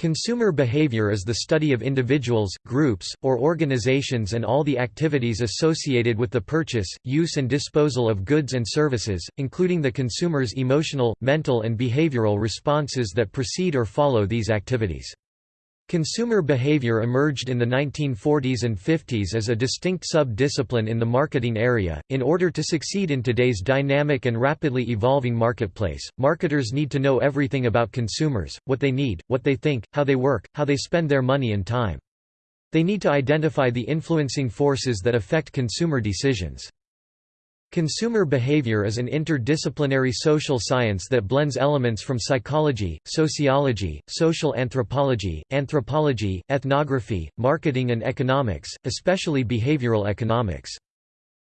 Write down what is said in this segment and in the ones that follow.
Consumer behavior is the study of individuals, groups, or organizations and all the activities associated with the purchase, use and disposal of goods and services, including the consumer's emotional, mental and behavioral responses that precede or follow these activities. Consumer behavior emerged in the 1940s and 50s as a distinct sub-discipline in the marketing area. In order to succeed in today's dynamic and rapidly evolving marketplace, marketers need to know everything about consumers, what they need, what they think, how they work, how they spend their money and time. They need to identify the influencing forces that affect consumer decisions. Consumer behavior is an interdisciplinary social science that blends elements from psychology, sociology, social anthropology, anthropology, ethnography, marketing and economics, especially behavioral economics.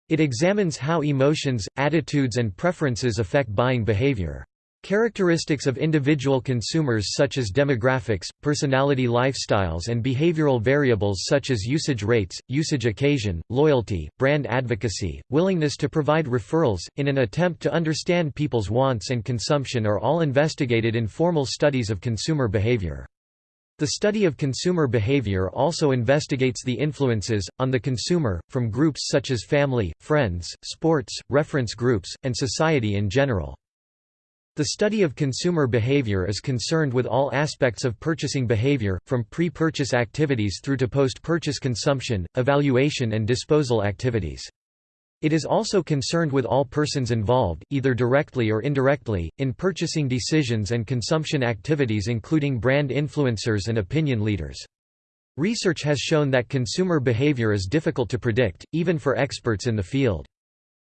It examines how emotions, attitudes and preferences affect buying behavior. Characteristics of individual consumers such as demographics, personality lifestyles and behavioral variables such as usage rates, usage occasion, loyalty, brand advocacy, willingness to provide referrals, in an attempt to understand people's wants and consumption are all investigated in formal studies of consumer behavior. The study of consumer behavior also investigates the influences, on the consumer, from groups such as family, friends, sports, reference groups, and society in general. The study of consumer behavior is concerned with all aspects of purchasing behavior, from pre-purchase activities through to post-purchase consumption, evaluation and disposal activities. It is also concerned with all persons involved, either directly or indirectly, in purchasing decisions and consumption activities including brand influencers and opinion leaders. Research has shown that consumer behavior is difficult to predict, even for experts in the field.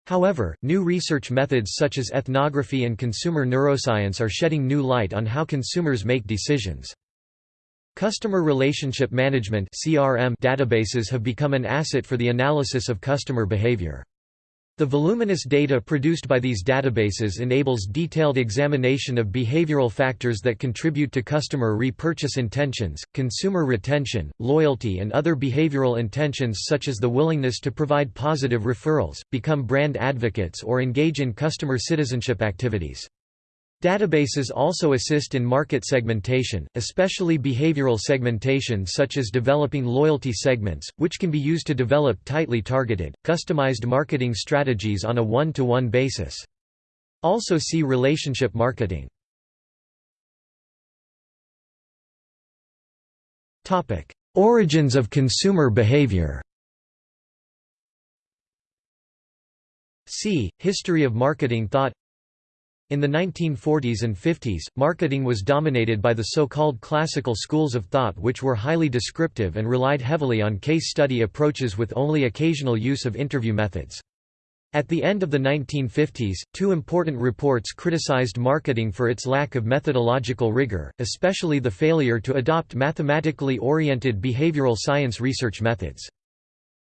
However, new research methods such as ethnography and consumer neuroscience are shedding new light on how consumers make decisions. Customer Relationship Management databases have become an asset for the analysis of customer behavior. The voluminous data produced by these databases enables detailed examination of behavioral factors that contribute to customer repurchase intentions, consumer retention, loyalty and other behavioral intentions such as the willingness to provide positive referrals, become brand advocates or engage in customer citizenship activities. Databases also assist in market segmentation, especially behavioral segmentation such as developing loyalty segments, which can be used to develop tightly targeted, customized marketing strategies on a one-to-one -one basis. Also see relationship marketing. Origins of consumer behavior See, History of marketing thought in the 1940s and 50s, marketing was dominated by the so-called classical schools of thought which were highly descriptive and relied heavily on case study approaches with only occasional use of interview methods. At the end of the 1950s, two important reports criticized marketing for its lack of methodological rigor, especially the failure to adopt mathematically oriented behavioral science research methods.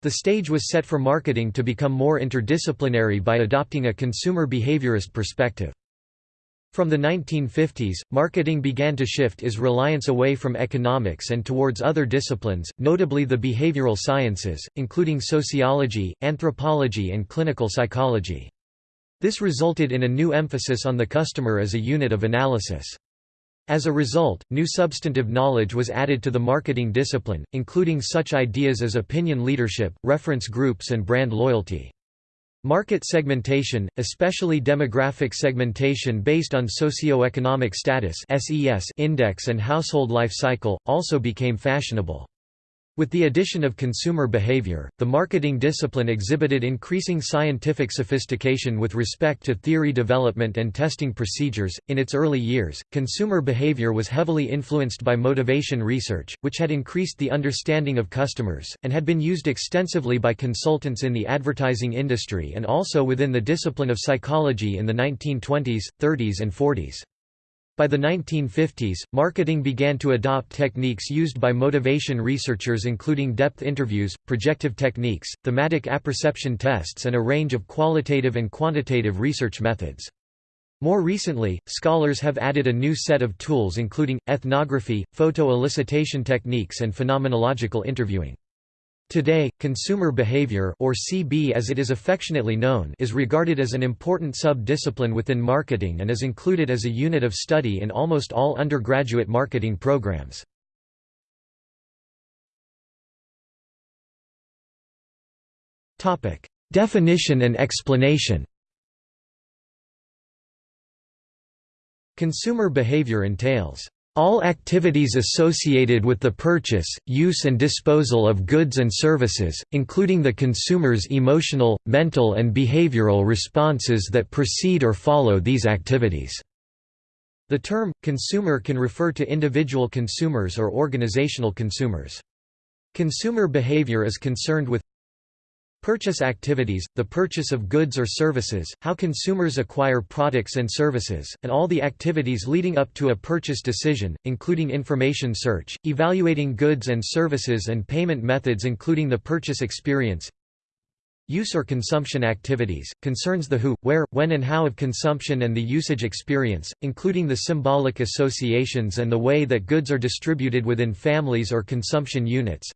The stage was set for marketing to become more interdisciplinary by adopting a consumer behaviorist perspective. From the 1950s, marketing began to shift its reliance away from economics and towards other disciplines, notably the behavioral sciences, including sociology, anthropology and clinical psychology. This resulted in a new emphasis on the customer as a unit of analysis. As a result, new substantive knowledge was added to the marketing discipline, including such ideas as opinion leadership, reference groups and brand loyalty. Market segmentation, especially demographic segmentation based on socioeconomic status index and household life cycle, also became fashionable. With the addition of consumer behavior, the marketing discipline exhibited increasing scientific sophistication with respect to theory development and testing procedures. In its early years, consumer behavior was heavily influenced by motivation research, which had increased the understanding of customers, and had been used extensively by consultants in the advertising industry and also within the discipline of psychology in the 1920s, 30s, and 40s. By the 1950s, marketing began to adopt techniques used by motivation researchers including depth interviews, projective techniques, thematic apperception tests and a range of qualitative and quantitative research methods. More recently, scholars have added a new set of tools including, ethnography, photo-elicitation techniques and phenomenological interviewing. Today, consumer behavior or CB as it is affectionately known is regarded as an important sub-discipline within marketing and is included as a unit of study in almost all undergraduate marketing programs. Definition and explanation Consumer behavior entails all activities associated with the purchase, use and disposal of goods and services, including the consumer's emotional, mental and behavioral responses that precede or follow these activities. The term, consumer can refer to individual consumers or organizational consumers. Consumer behavior is concerned with Purchase activities, the purchase of goods or services, how consumers acquire products and services, and all the activities leading up to a purchase decision, including information search, evaluating goods and services and payment methods including the purchase experience. Use or consumption activities, concerns the who, where, when and how of consumption and the usage experience, including the symbolic associations and the way that goods are distributed within families or consumption units.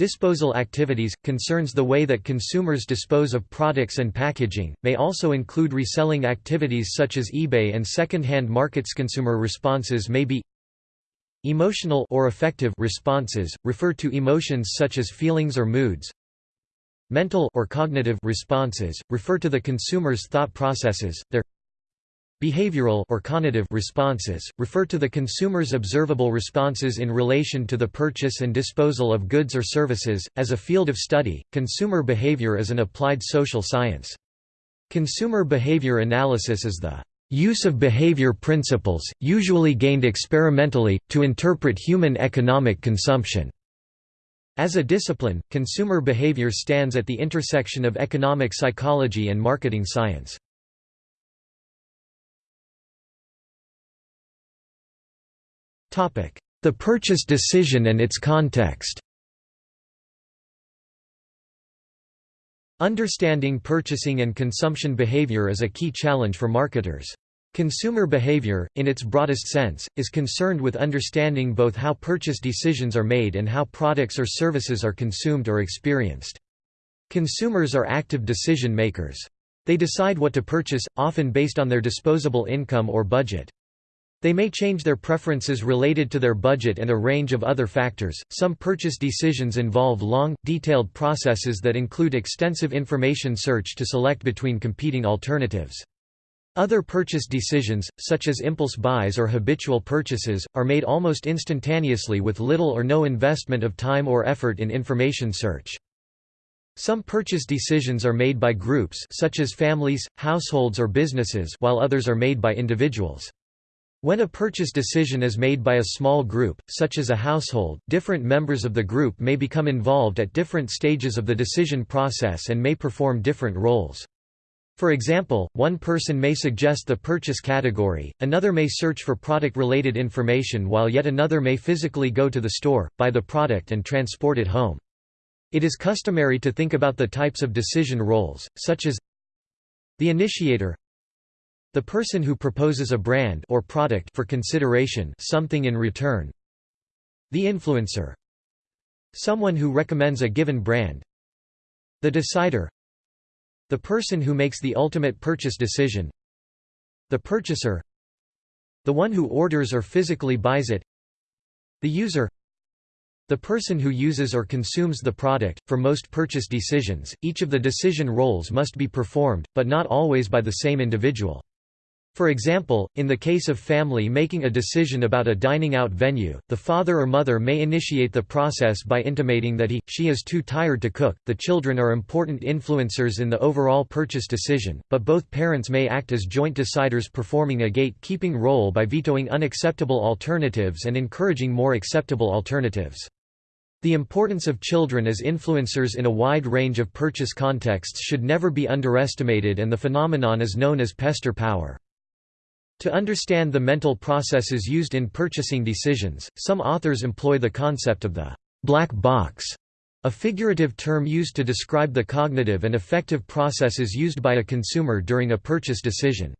Disposal activities, concerns the way that consumers dispose of products and packaging, may also include reselling activities such as eBay and second-hand markets. Consumer responses may be Emotional or affective responses, refer to emotions such as feelings or moods. Mental or cognitive responses, refer to the consumer's thought processes, their Behavioral or conative responses, refer to the consumer's observable responses in relation to the purchase and disposal of goods or services. As a field of study, consumer behavior is an applied social science. Consumer behavior analysis is the use of behavior principles, usually gained experimentally, to interpret human economic consumption. As a discipline, consumer behavior stands at the intersection of economic psychology and marketing science. The purchase decision and its context Understanding purchasing and consumption behavior is a key challenge for marketers. Consumer behavior, in its broadest sense, is concerned with understanding both how purchase decisions are made and how products or services are consumed or experienced. Consumers are active decision makers. They decide what to purchase, often based on their disposable income or budget. They may change their preferences related to their budget and a range of other factors. Some purchase decisions involve long, detailed processes that include extensive information search to select between competing alternatives. Other purchase decisions, such as impulse buys or habitual purchases, are made almost instantaneously with little or no investment of time or effort in information search. Some purchase decisions are made by groups such as families, households or businesses while others are made by individuals. When a purchase decision is made by a small group, such as a household, different members of the group may become involved at different stages of the decision process and may perform different roles. For example, one person may suggest the purchase category, another may search for product-related information while yet another may physically go to the store, buy the product and transport it home. It is customary to think about the types of decision roles, such as the initiator the person who proposes a brand or product for consideration something in return. The influencer. Someone who recommends a given brand. The decider. The person who makes the ultimate purchase decision. The purchaser. The one who orders or physically buys it. The user. The person who uses or consumes the product. For most purchase decisions, each of the decision roles must be performed, but not always by the same individual. For example, in the case of family making a decision about a dining out venue, the father or mother may initiate the process by intimating that he, she is too tired to cook. The children are important influencers in the overall purchase decision, but both parents may act as joint deciders performing a gatekeeping role by vetoing unacceptable alternatives and encouraging more acceptable alternatives. The importance of children as influencers in a wide range of purchase contexts should never be underestimated and the phenomenon is known as pester power. To understand the mental processes used in purchasing decisions, some authors employ the concept of the black box, a figurative term used to describe the cognitive and affective processes used by a consumer during a purchase decision.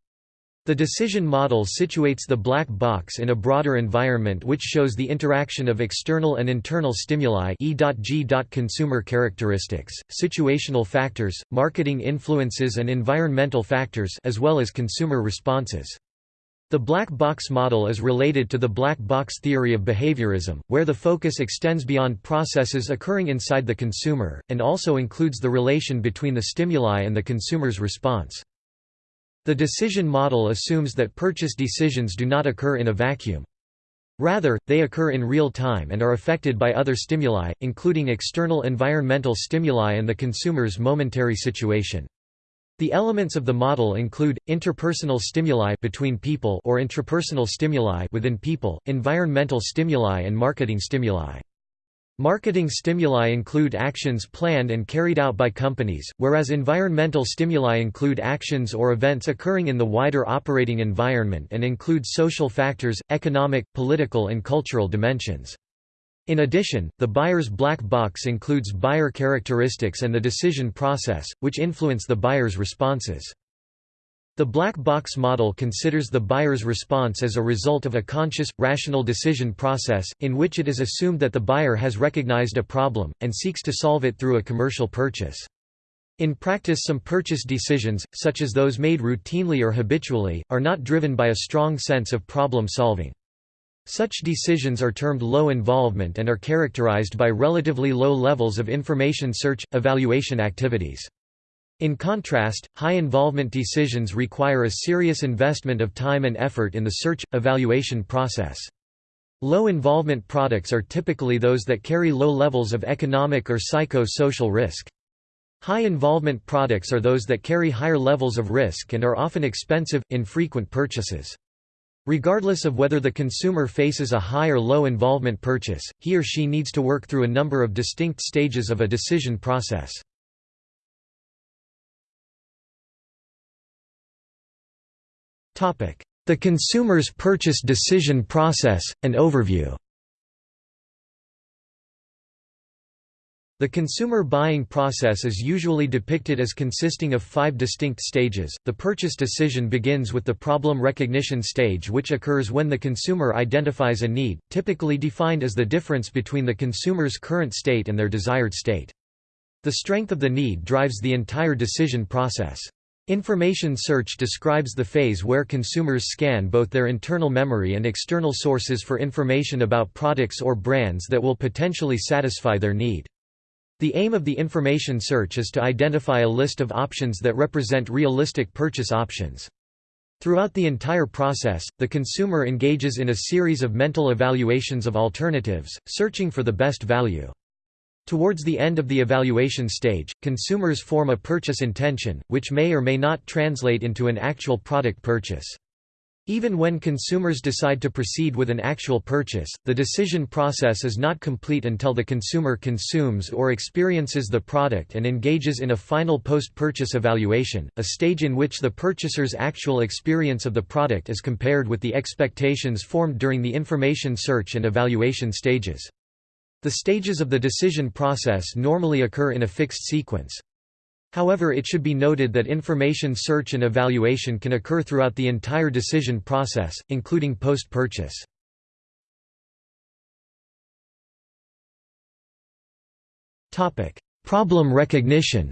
The decision model situates the black box in a broader environment which shows the interaction of external and internal stimuli E.G. consumer characteristics, situational factors, marketing influences and environmental factors as well as consumer responses. The black box model is related to the black box theory of behaviorism, where the focus extends beyond processes occurring inside the consumer, and also includes the relation between the stimuli and the consumer's response. The decision model assumes that purchase decisions do not occur in a vacuum. Rather, they occur in real time and are affected by other stimuli, including external environmental stimuli and the consumer's momentary situation. The elements of the model include interpersonal stimuli between people or intrapersonal stimuli within people, environmental stimuli and marketing stimuli. Marketing stimuli include actions planned and carried out by companies, whereas environmental stimuli include actions or events occurring in the wider operating environment and include social factors, economic, political and cultural dimensions. In addition, the buyer's black box includes buyer characteristics and the decision process, which influence the buyer's responses. The black box model considers the buyer's response as a result of a conscious, rational decision process, in which it is assumed that the buyer has recognized a problem, and seeks to solve it through a commercial purchase. In practice some purchase decisions, such as those made routinely or habitually, are not driven by a strong sense of problem solving. Such decisions are termed low involvement and are characterized by relatively low levels of information search, evaluation activities. In contrast, high involvement decisions require a serious investment of time and effort in the search, evaluation process. Low involvement products are typically those that carry low levels of economic or psycho-social risk. High involvement products are those that carry higher levels of risk and are often expensive, infrequent purchases. Regardless of whether the consumer faces a high or low involvement purchase, he or she needs to work through a number of distinct stages of a decision process. The consumer's purchase decision process, an overview The consumer buying process is usually depicted as consisting of five distinct stages. The purchase decision begins with the problem recognition stage, which occurs when the consumer identifies a need, typically defined as the difference between the consumer's current state and their desired state. The strength of the need drives the entire decision process. Information search describes the phase where consumers scan both their internal memory and external sources for information about products or brands that will potentially satisfy their need. The aim of the information search is to identify a list of options that represent realistic purchase options. Throughout the entire process, the consumer engages in a series of mental evaluations of alternatives, searching for the best value. Towards the end of the evaluation stage, consumers form a purchase intention, which may or may not translate into an actual product purchase. Even when consumers decide to proceed with an actual purchase, the decision process is not complete until the consumer consumes or experiences the product and engages in a final post-purchase evaluation, a stage in which the purchaser's actual experience of the product is compared with the expectations formed during the information search and evaluation stages. The stages of the decision process normally occur in a fixed sequence. However it should be noted that information search and evaluation can occur throughout the entire decision process, including post-purchase. Problem recognition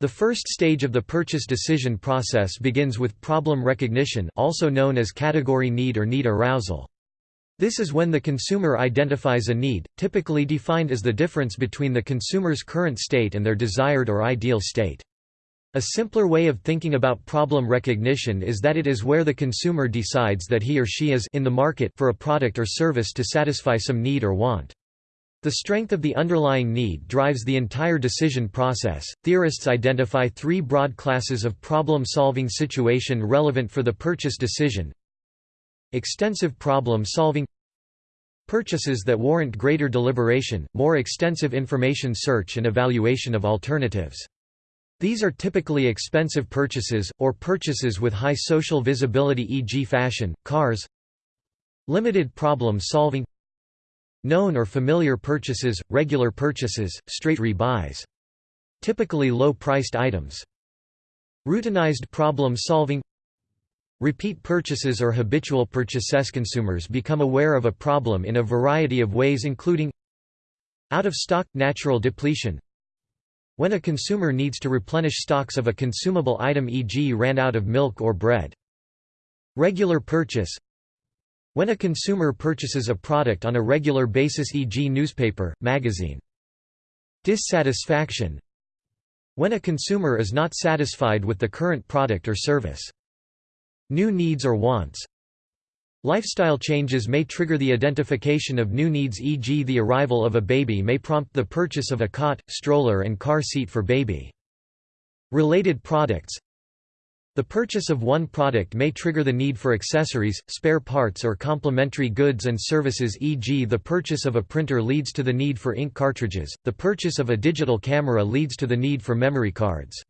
The first stage of the purchase decision process begins with problem recognition also known as category need or need arousal. This is when the consumer identifies a need, typically defined as the difference between the consumer's current state and their desired or ideal state. A simpler way of thinking about problem recognition is that it is where the consumer decides that he or she is in the market for a product or service to satisfy some need or want. The strength of the underlying need drives the entire decision process. Theorists identify three broad classes of problem solving situation relevant for the purchase decision Extensive problem-solving Purchases that warrant greater deliberation, more extensive information search and evaluation of alternatives. These are typically expensive purchases, or purchases with high social visibility e.g. fashion, cars Limited problem-solving Known or familiar purchases, regular purchases, straight rebuys. Typically low-priced items. Routinized problem-solving Repeat purchases or habitual purchases consumers become aware of a problem in a variety of ways including out of stock natural depletion When a consumer needs to replenish stocks of a consumable item e.g. ran out of milk or bread. Regular purchase When a consumer purchases a product on a regular basis e.g. newspaper, magazine. Dissatisfaction When a consumer is not satisfied with the current product or service. New needs or wants Lifestyle changes may trigger the identification of new needs e.g. the arrival of a baby may prompt the purchase of a cot, stroller and car seat for baby. Related products The purchase of one product may trigger the need for accessories, spare parts or complementary goods and services e.g. the purchase of a printer leads to the need for ink cartridges, the purchase of a digital camera leads to the need for memory cards.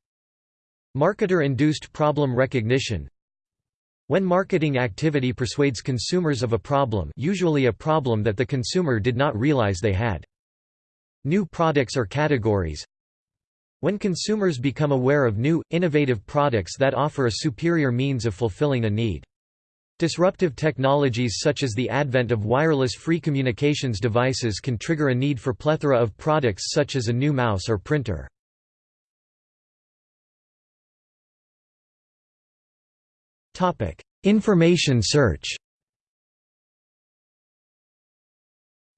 Marketer-induced problem recognition when marketing activity persuades consumers of a problem usually a problem that the consumer did not realize they had. New products or categories When consumers become aware of new, innovative products that offer a superior means of fulfilling a need. Disruptive technologies such as the advent of wireless free communications devices can trigger a need for plethora of products such as a new mouse or printer. Information search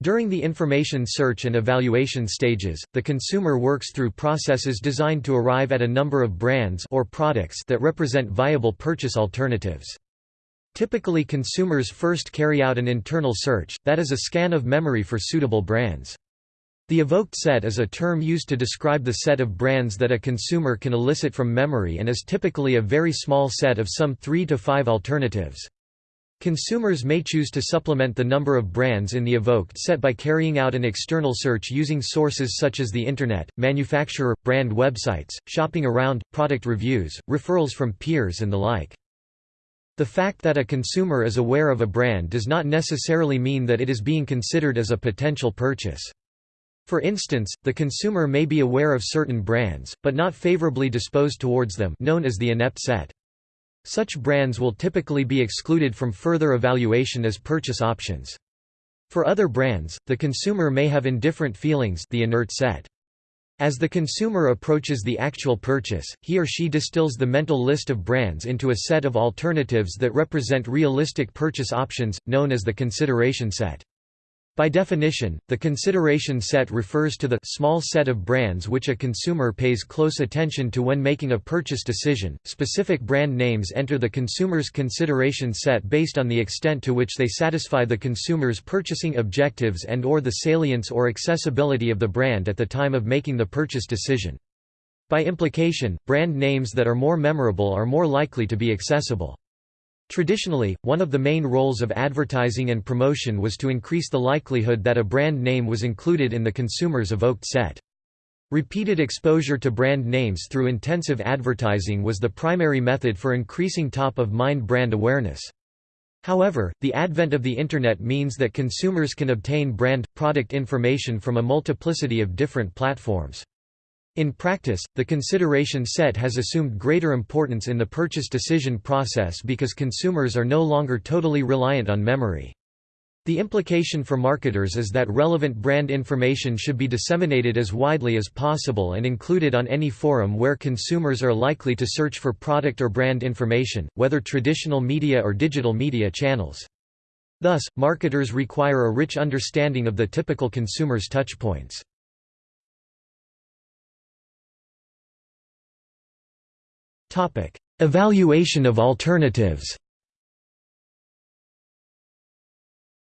During the information search and evaluation stages, the consumer works through processes designed to arrive at a number of brands or products that represent viable purchase alternatives. Typically consumers first carry out an internal search, that is a scan of memory for suitable brands. The evoked set is a term used to describe the set of brands that a consumer can elicit from memory and is typically a very small set of some three to five alternatives. Consumers may choose to supplement the number of brands in the evoked set by carrying out an external search using sources such as the Internet, manufacturer, brand websites, shopping around, product reviews, referrals from peers and the like. The fact that a consumer is aware of a brand does not necessarily mean that it is being considered as a potential purchase. For instance, the consumer may be aware of certain brands, but not favorably disposed towards them known as the inept set. Such brands will typically be excluded from further evaluation as purchase options. For other brands, the consumer may have indifferent feelings the inert set. As the consumer approaches the actual purchase, he or she distills the mental list of brands into a set of alternatives that represent realistic purchase options, known as the consideration set. By definition, the consideration set refers to the small set of brands which a consumer pays close attention to when making a purchase decision. Specific brand names enter the consumer's consideration set based on the extent to which they satisfy the consumer's purchasing objectives and or the salience or accessibility of the brand at the time of making the purchase decision. By implication, brand names that are more memorable are more likely to be accessible. Traditionally, one of the main roles of advertising and promotion was to increase the likelihood that a brand name was included in the consumer's evoked set. Repeated exposure to brand names through intensive advertising was the primary method for increasing top-of-mind brand awareness. However, the advent of the Internet means that consumers can obtain brand, product information from a multiplicity of different platforms. In practice, the consideration set has assumed greater importance in the purchase decision process because consumers are no longer totally reliant on memory. The implication for marketers is that relevant brand information should be disseminated as widely as possible and included on any forum where consumers are likely to search for product or brand information, whether traditional media or digital media channels. Thus, marketers require a rich understanding of the typical consumer's touchpoints. Evaluation of alternatives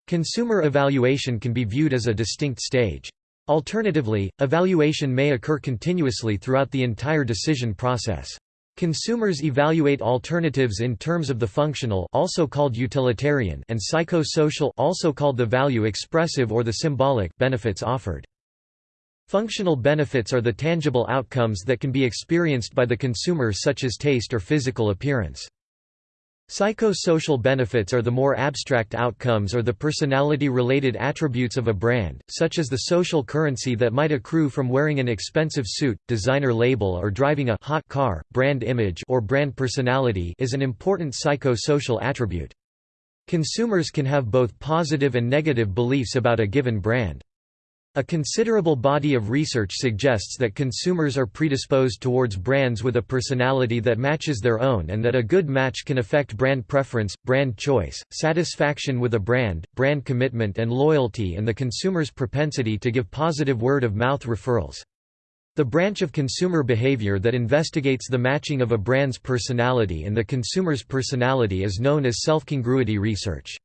Consumer evaluation can be viewed as a distinct stage. Alternatively, evaluation may occur continuously throughout the entire decision process. Consumers evaluate alternatives in terms of the functional also called utilitarian and psycho-social also called the value expressive or the symbolic benefits offered. Functional benefits are the tangible outcomes that can be experienced by the consumer such as taste or physical appearance. Psycho-social benefits are the more abstract outcomes or the personality-related attributes of a brand, such as the social currency that might accrue from wearing an expensive suit, designer label or driving a hot car. Brand image or brand personality is an important psycho-social attribute. Consumers can have both positive and negative beliefs about a given brand. A considerable body of research suggests that consumers are predisposed towards brands with a personality that matches their own and that a good match can affect brand preference, brand choice, satisfaction with a brand, brand commitment and loyalty and the consumer's propensity to give positive word-of-mouth referrals. The branch of consumer behavior that investigates the matching of a brand's personality and the consumer's personality is known as self-congruity research.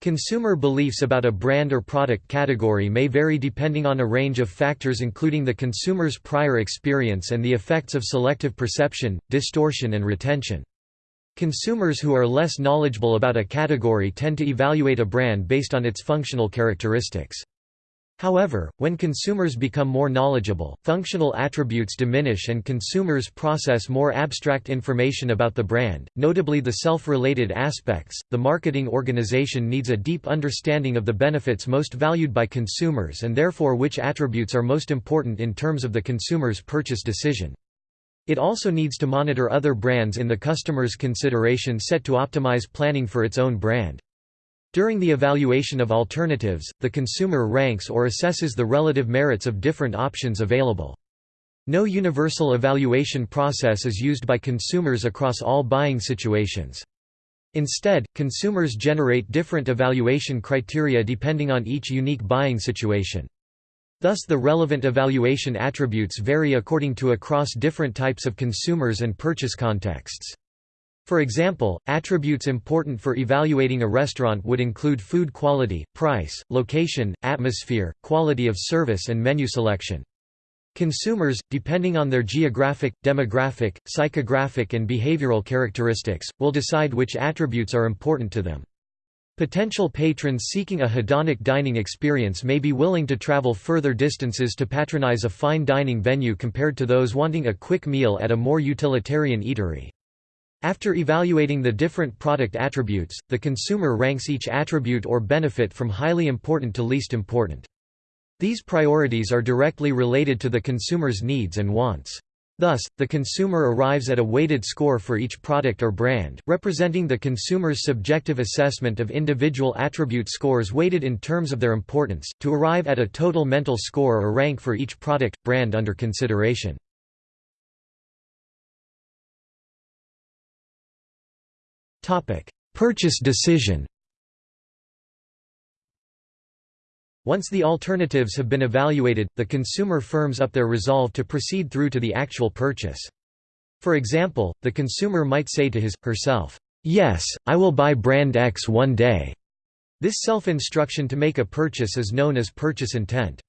Consumer beliefs about a brand or product category may vary depending on a range of factors including the consumer's prior experience and the effects of selective perception, distortion and retention. Consumers who are less knowledgeable about a category tend to evaluate a brand based on its functional characteristics. However, when consumers become more knowledgeable, functional attributes diminish and consumers process more abstract information about the brand, notably the self-related aspects. The marketing organization needs a deep understanding of the benefits most valued by consumers and therefore which attributes are most important in terms of the consumer's purchase decision. It also needs to monitor other brands in the customer's consideration set to optimize planning for its own brand. During the evaluation of alternatives, the consumer ranks or assesses the relative merits of different options available. No universal evaluation process is used by consumers across all buying situations. Instead, consumers generate different evaluation criteria depending on each unique buying situation. Thus the relevant evaluation attributes vary according to across different types of consumers and purchase contexts. For example, attributes important for evaluating a restaurant would include food quality, price, location, atmosphere, quality of service and menu selection. Consumers, depending on their geographic, demographic, psychographic and behavioral characteristics, will decide which attributes are important to them. Potential patrons seeking a hedonic dining experience may be willing to travel further distances to patronize a fine dining venue compared to those wanting a quick meal at a more utilitarian eatery. After evaluating the different product attributes, the consumer ranks each attribute or benefit from highly important to least important. These priorities are directly related to the consumer's needs and wants. Thus, the consumer arrives at a weighted score for each product or brand, representing the consumer's subjective assessment of individual attribute scores weighted in terms of their importance, to arrive at a total mental score or rank for each product, brand under consideration. Purchase decision Once the alternatives have been evaluated, the consumer firms up their resolve to proceed through to the actual purchase. For example, the consumer might say to his, herself, "'Yes, I will buy brand X one day'". This self-instruction to make a purchase is known as purchase intent.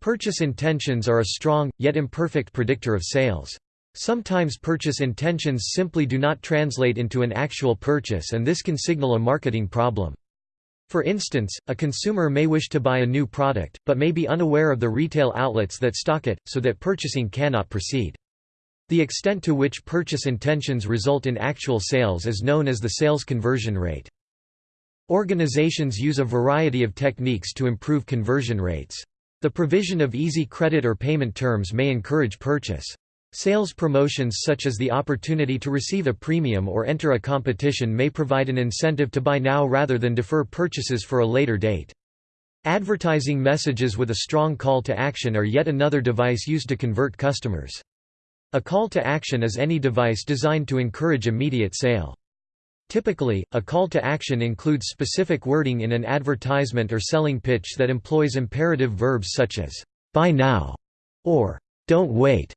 Purchase intentions are a strong, yet imperfect predictor of sales. Sometimes purchase intentions simply do not translate into an actual purchase and this can signal a marketing problem. For instance, a consumer may wish to buy a new product, but may be unaware of the retail outlets that stock it, so that purchasing cannot proceed. The extent to which purchase intentions result in actual sales is known as the sales conversion rate. Organizations use a variety of techniques to improve conversion rates. The provision of easy credit or payment terms may encourage purchase. Sales promotions such as the opportunity to receive a premium or enter a competition may provide an incentive to buy now rather than defer purchases for a later date. Advertising messages with a strong call to action are yet another device used to convert customers. A call to action is any device designed to encourage immediate sale. Typically, a call to action includes specific wording in an advertisement or selling pitch that employs imperative verbs such as, buy now, or don't wait.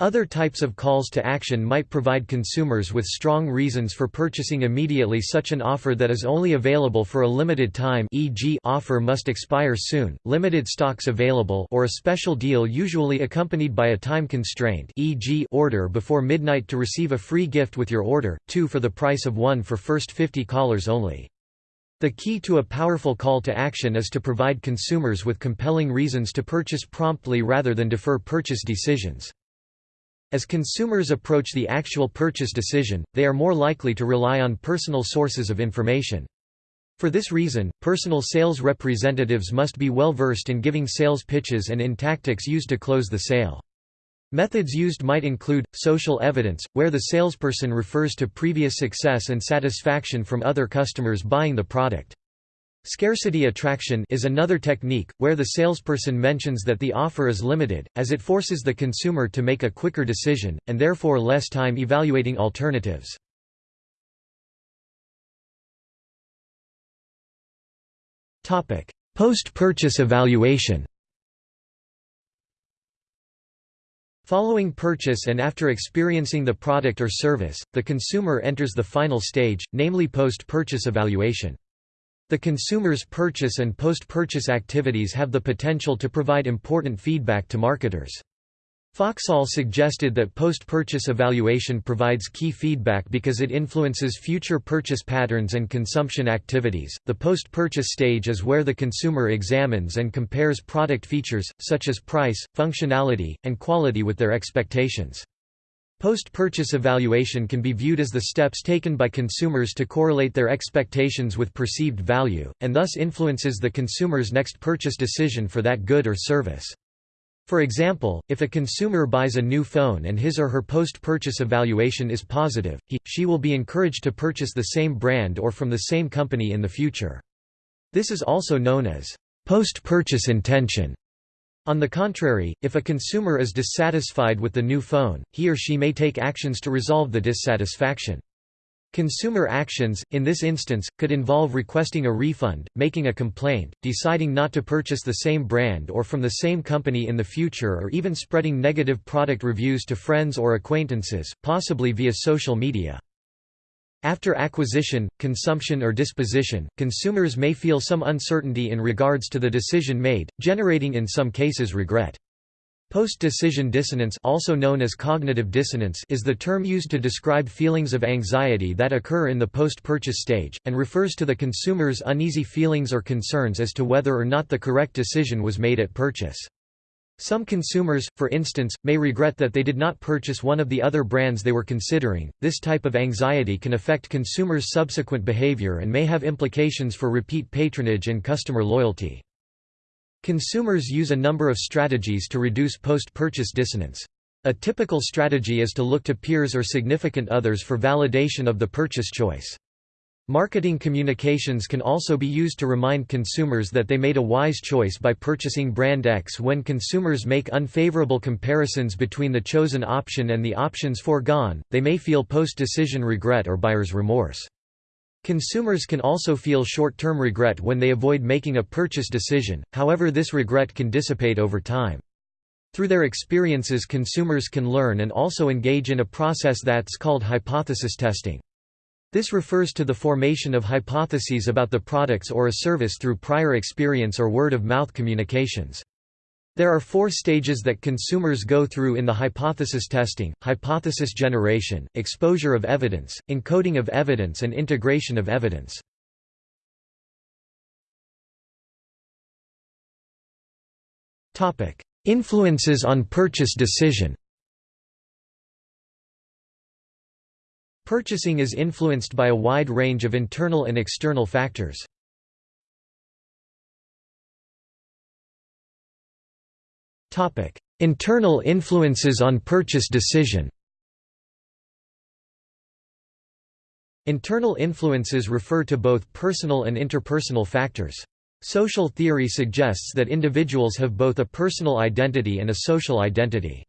Other types of calls to action might provide consumers with strong reasons for purchasing immediately such an offer that is only available for a limited time e.g. offer must expire soon, limited stocks available or a special deal usually accompanied by a time constraint e.g. order before midnight to receive a free gift with your order, two for the price of one for first 50 callers only. The key to a powerful call to action is to provide consumers with compelling reasons to purchase promptly rather than defer purchase decisions. As consumers approach the actual purchase decision, they are more likely to rely on personal sources of information. For this reason, personal sales representatives must be well versed in giving sales pitches and in tactics used to close the sale. Methods used might include, social evidence, where the salesperson refers to previous success and satisfaction from other customers buying the product. Scarcity attraction is another technique, where the salesperson mentions that the offer is limited, as it forces the consumer to make a quicker decision, and therefore less time evaluating alternatives. Post-purchase evaluation Following purchase and after experiencing the product or service, the consumer enters the final stage, namely post-purchase evaluation. The consumer's purchase and post-purchase activities have the potential to provide important feedback to marketers. Foxall suggested that post-purchase evaluation provides key feedback because it influences future purchase patterns and consumption activities. The post-purchase stage is where the consumer examines and compares product features such as price, functionality, and quality with their expectations. Post-purchase evaluation can be viewed as the steps taken by consumers to correlate their expectations with perceived value, and thus influences the consumer's next purchase decision for that good or service. For example, if a consumer buys a new phone and his or her post-purchase evaluation is positive, he, she will be encouraged to purchase the same brand or from the same company in the future. This is also known as post-purchase intention. On the contrary, if a consumer is dissatisfied with the new phone, he or she may take actions to resolve the dissatisfaction. Consumer actions, in this instance, could involve requesting a refund, making a complaint, deciding not to purchase the same brand or from the same company in the future or even spreading negative product reviews to friends or acquaintances, possibly via social media. After acquisition, consumption or disposition, consumers may feel some uncertainty in regards to the decision made, generating in some cases regret. Post-decision dissonance also known as cognitive dissonance is the term used to describe feelings of anxiety that occur in the post-purchase stage, and refers to the consumer's uneasy feelings or concerns as to whether or not the correct decision was made at purchase. Some consumers, for instance, may regret that they did not purchase one of the other brands they were considering. This type of anxiety can affect consumers' subsequent behavior and may have implications for repeat patronage and customer loyalty. Consumers use a number of strategies to reduce post-purchase dissonance. A typical strategy is to look to peers or significant others for validation of the purchase choice. Marketing communications can also be used to remind consumers that they made a wise choice by purchasing brand X when consumers make unfavorable comparisons between the chosen option and the options foregone, they may feel post-decision regret or buyer's remorse. Consumers can also feel short-term regret when they avoid making a purchase decision, however this regret can dissipate over time. Through their experiences consumers can learn and also engage in a process that's called hypothesis testing. This refers to the formation of hypotheses about the products or a service through prior experience or word-of-mouth communications. There are four stages that consumers go through in the hypothesis testing, hypothesis generation, exposure of evidence, encoding of evidence and integration of evidence. Influences on purchase decision Purchasing is influenced by a wide range of internal and external factors. Internal influences on purchase decision Internal influences refer to both personal and interpersonal factors. Social theory suggests that individuals have both a personal identity and a social identity.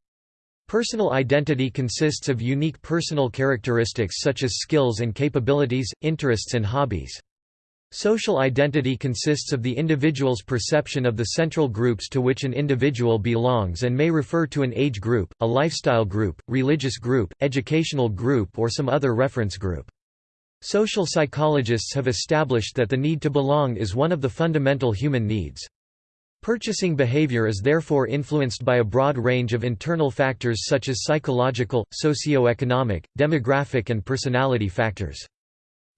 Personal identity consists of unique personal characteristics such as skills and capabilities, interests and hobbies. Social identity consists of the individual's perception of the central groups to which an individual belongs and may refer to an age group, a lifestyle group, religious group, educational group or some other reference group. Social psychologists have established that the need to belong is one of the fundamental human needs. Purchasing behavior is therefore influenced by a broad range of internal factors such as psychological, socio-economic, demographic and personality factors.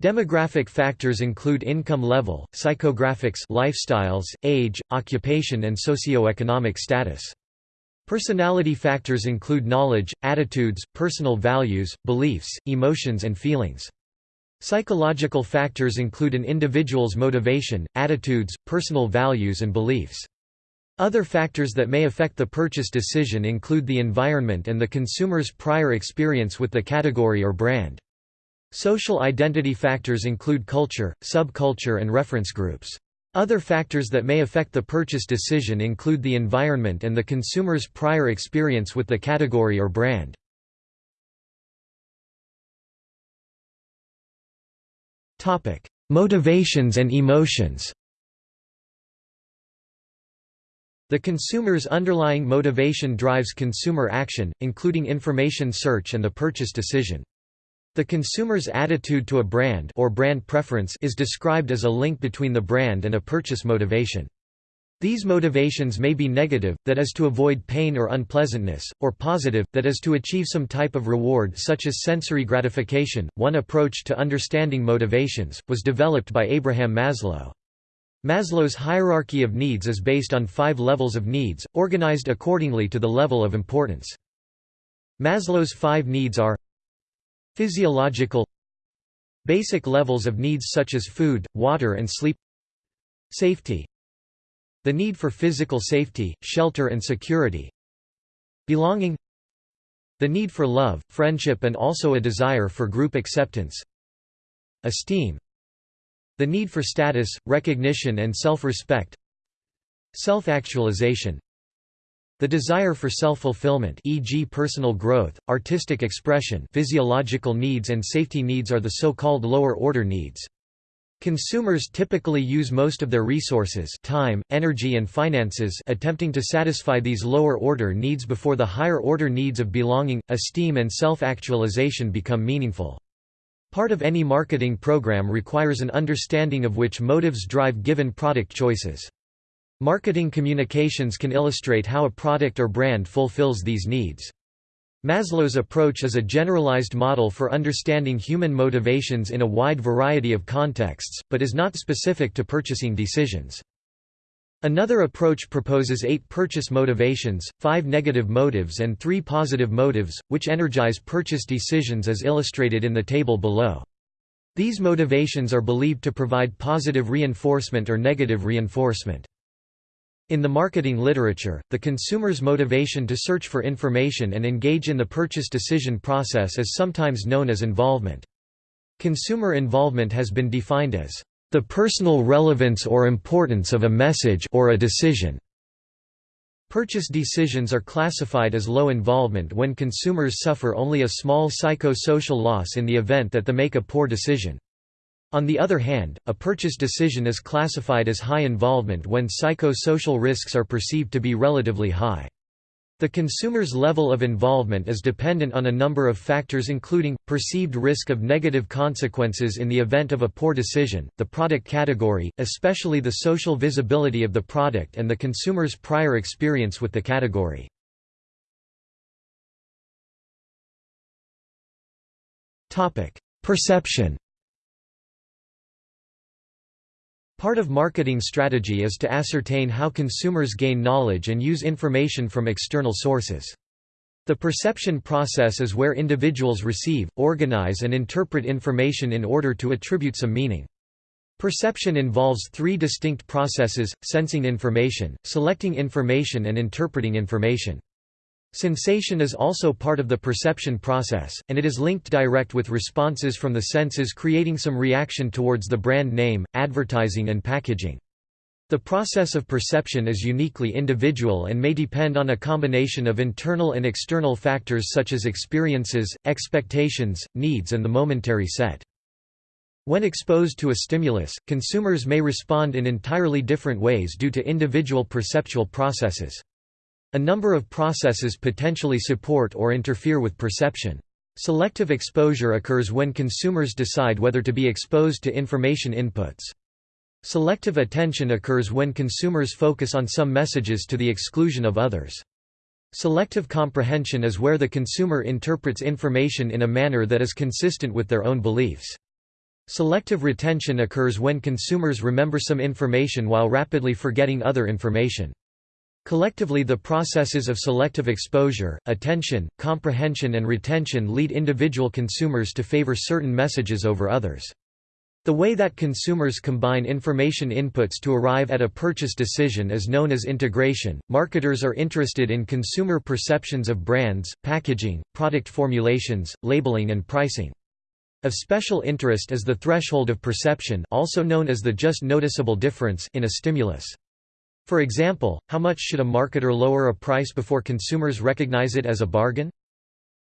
Demographic factors include income level, psychographics lifestyles, age, occupation and socio-economic status. Personality factors include knowledge, attitudes, personal values, beliefs, emotions and feelings. Psychological factors include an individual's motivation, attitudes, personal values and beliefs. Other factors that may affect the purchase decision include the environment and the consumer's prior experience with the category or brand. Social identity factors include culture, subculture and reference groups. Other factors that may affect the purchase decision include the environment and the consumer's prior experience with the category or brand. Motivations and emotions The consumer's underlying motivation drives consumer action, including information search and the purchase decision. The consumer's attitude to a brand or brand preference is described as a link between the brand and a purchase motivation. These motivations may be negative, that is to avoid pain or unpleasantness, or positive, that is to achieve some type of reward such as sensory gratification. One approach to understanding motivations was developed by Abraham Maslow. Maslow's hierarchy of needs is based on five levels of needs, organized accordingly to the level of importance. Maslow's five needs are Physiological Basic levels of needs such as food, water and sleep Safety The need for physical safety, shelter and security Belonging The need for love, friendship and also a desire for group acceptance Esteem The need for status, recognition and self-respect Self-actualization the desire for self-fulfillment e.g. personal growth, artistic expression physiological needs and safety needs are the so-called lower-order needs. Consumers typically use most of their resources time, energy and finances attempting to satisfy these lower-order needs before the higher-order needs of belonging, esteem and self-actualization become meaningful. Part of any marketing program requires an understanding of which motives drive given product choices. Marketing communications can illustrate how a product or brand fulfills these needs. Maslow's approach is a generalized model for understanding human motivations in a wide variety of contexts, but is not specific to purchasing decisions. Another approach proposes eight purchase motivations, five negative motives and three positive motives, which energize purchase decisions as illustrated in the table below. These motivations are believed to provide positive reinforcement or negative reinforcement. In the marketing literature, the consumer's motivation to search for information and engage in the purchase decision process is sometimes known as involvement. Consumer involvement has been defined as the personal relevance or importance of a message or a decision. Purchase decisions are classified as low involvement when consumers suffer only a small psycho-social loss in the event that they make a poor decision. On the other hand, a purchase decision is classified as high involvement when psycho-social risks are perceived to be relatively high. The consumer's level of involvement is dependent on a number of factors including, perceived risk of negative consequences in the event of a poor decision, the product category, especially the social visibility of the product and the consumer's prior experience with the category. Perception Part of marketing strategy is to ascertain how consumers gain knowledge and use information from external sources. The perception process is where individuals receive, organize and interpret information in order to attribute some meaning. Perception involves three distinct processes, sensing information, selecting information and interpreting information. Sensation is also part of the perception process, and it is linked direct with responses from the senses creating some reaction towards the brand name, advertising and packaging. The process of perception is uniquely individual and may depend on a combination of internal and external factors such as experiences, expectations, needs and the momentary set. When exposed to a stimulus, consumers may respond in entirely different ways due to individual perceptual processes. A number of processes potentially support or interfere with perception. Selective exposure occurs when consumers decide whether to be exposed to information inputs. Selective attention occurs when consumers focus on some messages to the exclusion of others. Selective comprehension is where the consumer interprets information in a manner that is consistent with their own beliefs. Selective retention occurs when consumers remember some information while rapidly forgetting other information. Collectively the processes of selective exposure, attention, comprehension and retention lead individual consumers to favor certain messages over others. The way that consumers combine information inputs to arrive at a purchase decision is known as integration. Marketers are interested in consumer perceptions of brands, packaging, product formulations, labeling, and pricing. Of special interest is the threshold of perception also known as the just noticeable difference in a stimulus. For example, how much should a marketer lower a price before consumers recognize it as a bargain?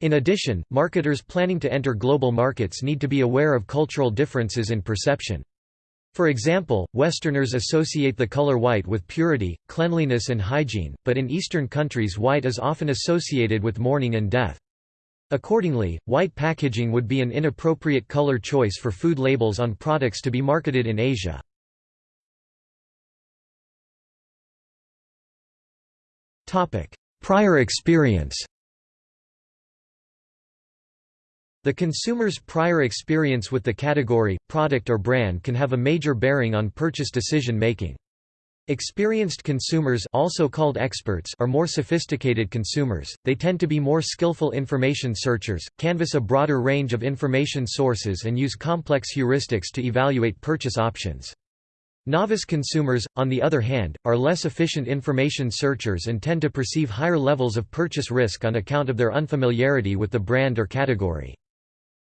In addition, marketers planning to enter global markets need to be aware of cultural differences in perception. For example, Westerners associate the color white with purity, cleanliness and hygiene, but in Eastern countries white is often associated with mourning and death. Accordingly, white packaging would be an inappropriate color choice for food labels on products to be marketed in Asia. Prior experience The consumer's prior experience with the category, product or brand can have a major bearing on purchase decision making. Experienced consumers also called experts are more sophisticated consumers, they tend to be more skillful information searchers, canvass a broader range of information sources and use complex heuristics to evaluate purchase options. Novice consumers, on the other hand, are less efficient information searchers and tend to perceive higher levels of purchase risk on account of their unfamiliarity with the brand or category.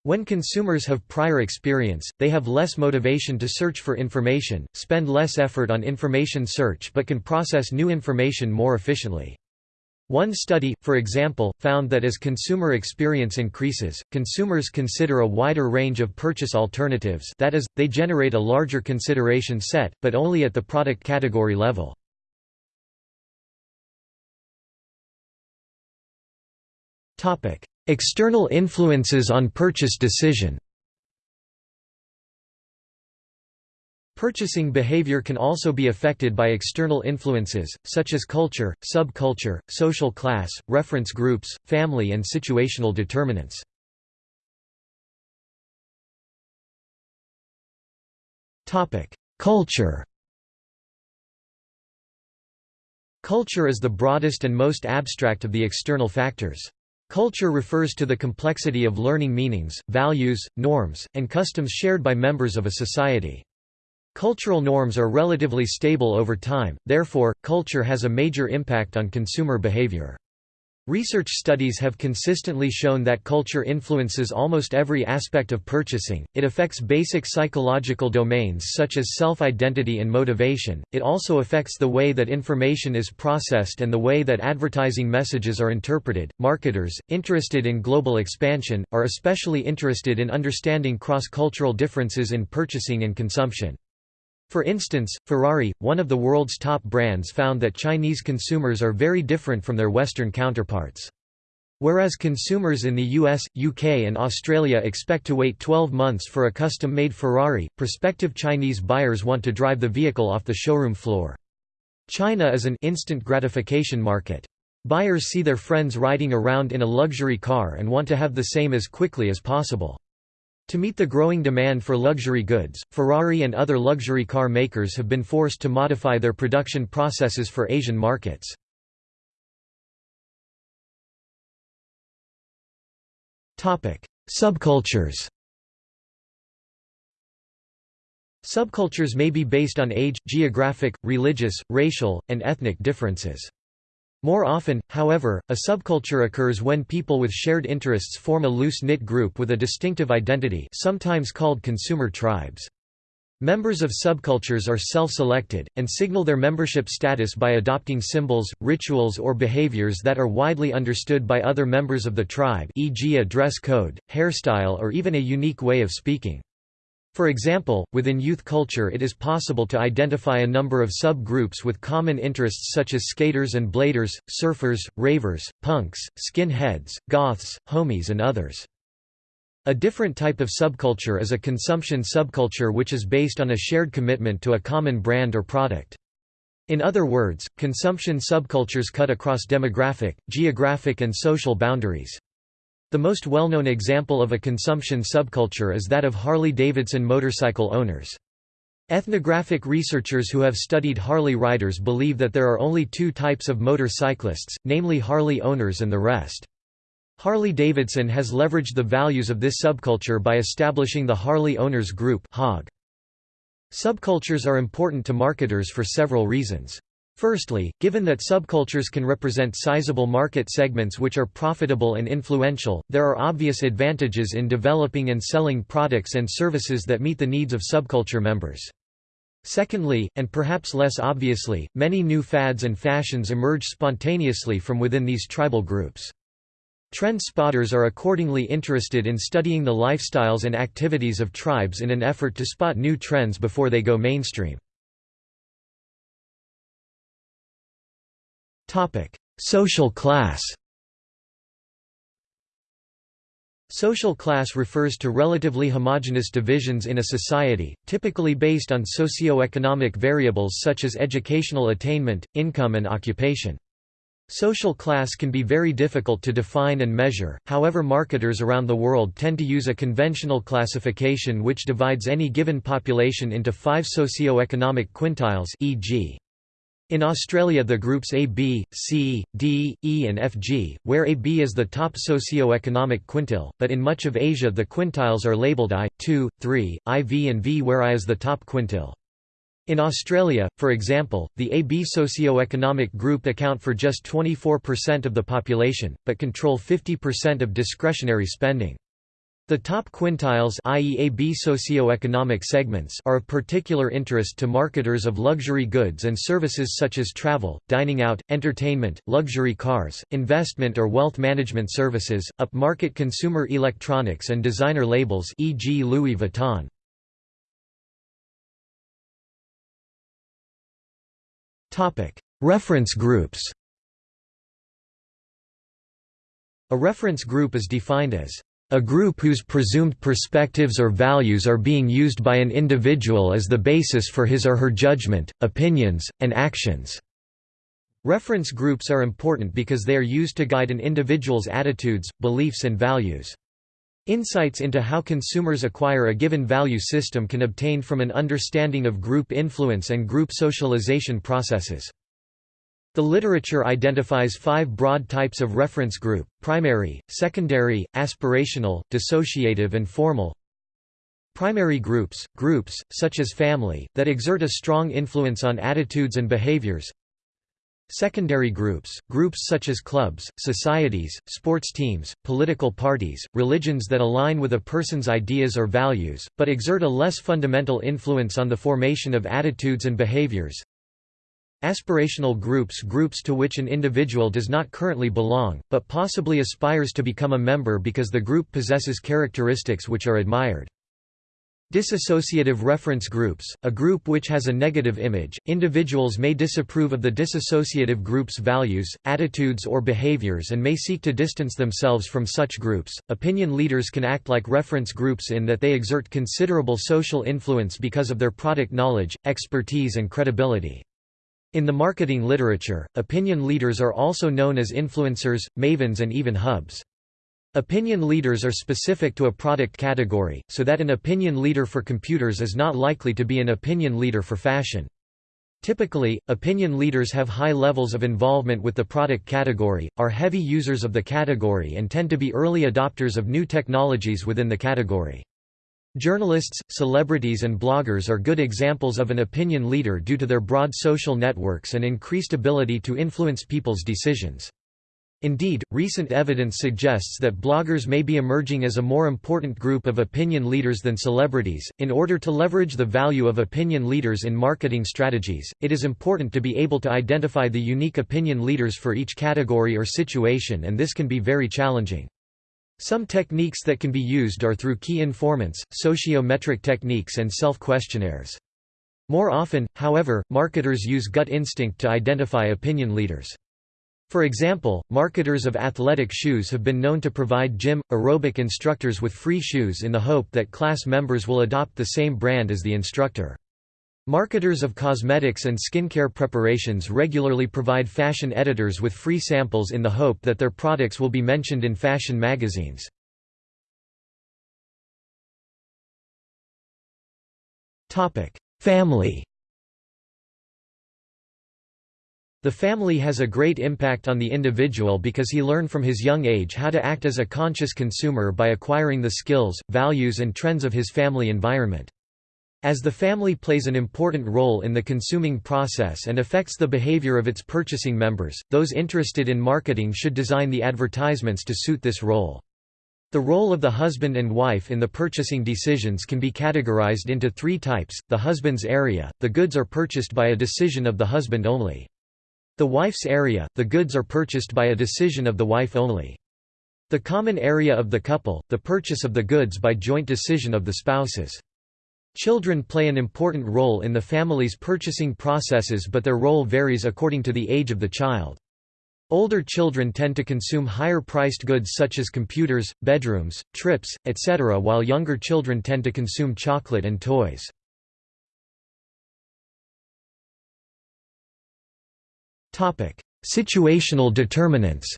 When consumers have prior experience, they have less motivation to search for information, spend less effort on information search but can process new information more efficiently. One study, for example, found that as consumer experience increases, consumers consider a wider range of purchase alternatives that is, they generate a larger consideration set, but only at the product category level. External influences on purchase decision Purchasing behavior can also be affected by external influences, such as culture, subculture, social class, reference groups, family and situational determinants. Culture Culture is the broadest and most abstract of the external factors. Culture refers to the complexity of learning meanings, values, norms, and customs shared by members of a society. Cultural norms are relatively stable over time, therefore, culture has a major impact on consumer behavior. Research studies have consistently shown that culture influences almost every aspect of purchasing, it affects basic psychological domains such as self-identity and motivation, it also affects the way that information is processed and the way that advertising messages are interpreted. Marketers, interested in global expansion, are especially interested in understanding cross-cultural differences in purchasing and consumption. For instance, Ferrari, one of the world's top brands found that Chinese consumers are very different from their Western counterparts. Whereas consumers in the US, UK and Australia expect to wait 12 months for a custom-made Ferrari, prospective Chinese buyers want to drive the vehicle off the showroom floor. China is an instant gratification market. Buyers see their friends riding around in a luxury car and want to have the same as quickly as possible. To meet the growing demand for luxury goods, Ferrari and other luxury car makers have been forced to modify their production processes for Asian markets. Subcultures Subcultures may be based on age, geographic, religious, racial, and ethnic differences. More often, however, a subculture occurs when people with shared interests form a loose-knit group with a distinctive identity sometimes called consumer tribes. Members of subcultures are self-selected, and signal their membership status by adopting symbols, rituals or behaviors that are widely understood by other members of the tribe e.g. a dress code, hairstyle or even a unique way of speaking. For example, within youth culture it is possible to identify a number of sub-groups with common interests such as skaters and bladers, surfers, ravers, punks, skinheads, goths, homies and others. A different type of subculture is a consumption subculture which is based on a shared commitment to a common brand or product. In other words, consumption subcultures cut across demographic, geographic and social boundaries. The most well-known example of a consumption subculture is that of Harley-Davidson motorcycle owners. Ethnographic researchers who have studied Harley riders believe that there are only two types of motorcyclists, namely Harley owners and the rest. Harley-Davidson has leveraged the values of this subculture by establishing the Harley Owners Group Subcultures are important to marketers for several reasons. Firstly, given that subcultures can represent sizable market segments which are profitable and influential, there are obvious advantages in developing and selling products and services that meet the needs of subculture members. Secondly, and perhaps less obviously, many new fads and fashions emerge spontaneously from within these tribal groups. Trend spotters are accordingly interested in studying the lifestyles and activities of tribes in an effort to spot new trends before they go mainstream. Social class Social class refers to relatively homogeneous divisions in a society, typically based on socio-economic variables such as educational attainment, income and occupation. Social class can be very difficult to define and measure, however marketers around the world tend to use a conventional classification which divides any given population into five socio-economic quintiles e.g. In Australia the groups A, B, C, D, E and FG, where AB is the top socio-economic quintile, but in much of Asia the quintiles are labelled I, II, III, IV and V where I is the top quintile. In Australia, for example, the AB socio-economic group account for just 24% of the population, but control 50% of discretionary spending. The top quintiles i.e. AB socio-economic segments are of particular interest to marketers of luxury goods and services such as travel, dining out, entertainment, luxury cars, investment or wealth management services, upmarket consumer electronics and designer labels e.g. Louis Vuitton. Reference groups A reference group is defined as a group whose presumed perspectives or values are being used by an individual as the basis for his or her judgment, opinions, and actions. Reference groups are important because they are used to guide an individual's attitudes, beliefs and values. Insights into how consumers acquire a given value system can obtain from an understanding of group influence and group socialization processes. The literature identifies five broad types of reference group, primary, secondary, aspirational, dissociative and formal. Primary groups, groups, such as family, that exert a strong influence on attitudes and behaviors. Secondary groups, groups such as clubs, societies, sports teams, political parties, religions that align with a person's ideas or values, but exert a less fundamental influence on the formation of attitudes and behaviors. Aspirational groups groups to which an individual does not currently belong, but possibly aspires to become a member because the group possesses characteristics which are admired. Disassociative reference groups, a group which has a negative image, individuals may disapprove of the disassociative group's values, attitudes or behaviors and may seek to distance themselves from such groups. Opinion leaders can act like reference groups in that they exert considerable social influence because of their product knowledge, expertise and credibility. In the marketing literature, opinion leaders are also known as influencers, mavens and even hubs. Opinion leaders are specific to a product category, so that an opinion leader for computers is not likely to be an opinion leader for fashion. Typically, opinion leaders have high levels of involvement with the product category, are heavy users of the category and tend to be early adopters of new technologies within the category. Journalists, celebrities and bloggers are good examples of an opinion leader due to their broad social networks and increased ability to influence people's decisions. Indeed, recent evidence suggests that bloggers may be emerging as a more important group of opinion leaders than celebrities. In order to leverage the value of opinion leaders in marketing strategies, it is important to be able to identify the unique opinion leaders for each category or situation, and this can be very challenging. Some techniques that can be used are through key informants, sociometric techniques and self-questionnaires. More often, however, marketers use gut instinct to identify opinion leaders. For example, marketers of athletic shoes have been known to provide gym, aerobic instructors with free shoes in the hope that class members will adopt the same brand as the instructor. Marketers of cosmetics and skincare preparations regularly provide fashion editors with free samples in the hope that their products will be mentioned in fashion magazines. Family The family has a great impact on the individual because he learned from his young age how to act as a conscious consumer by acquiring the skills, values and trends of his family environment. As the family plays an important role in the consuming process and affects the behavior of its purchasing members, those interested in marketing should design the advertisements to suit this role. The role of the husband and wife in the purchasing decisions can be categorized into three types, the husband's area, the goods are purchased by a decision of the husband only. The wife's area, the goods are purchased by a decision of the wife only. The common area of the couple, the purchase of the goods by joint decision of the spouses. Children play an important role in the family's purchasing processes but their role varies according to the age of the child. Older children tend to consume higher-priced goods such as computers, bedrooms, trips, etc. while younger children tend to consume chocolate and toys. Situational determinants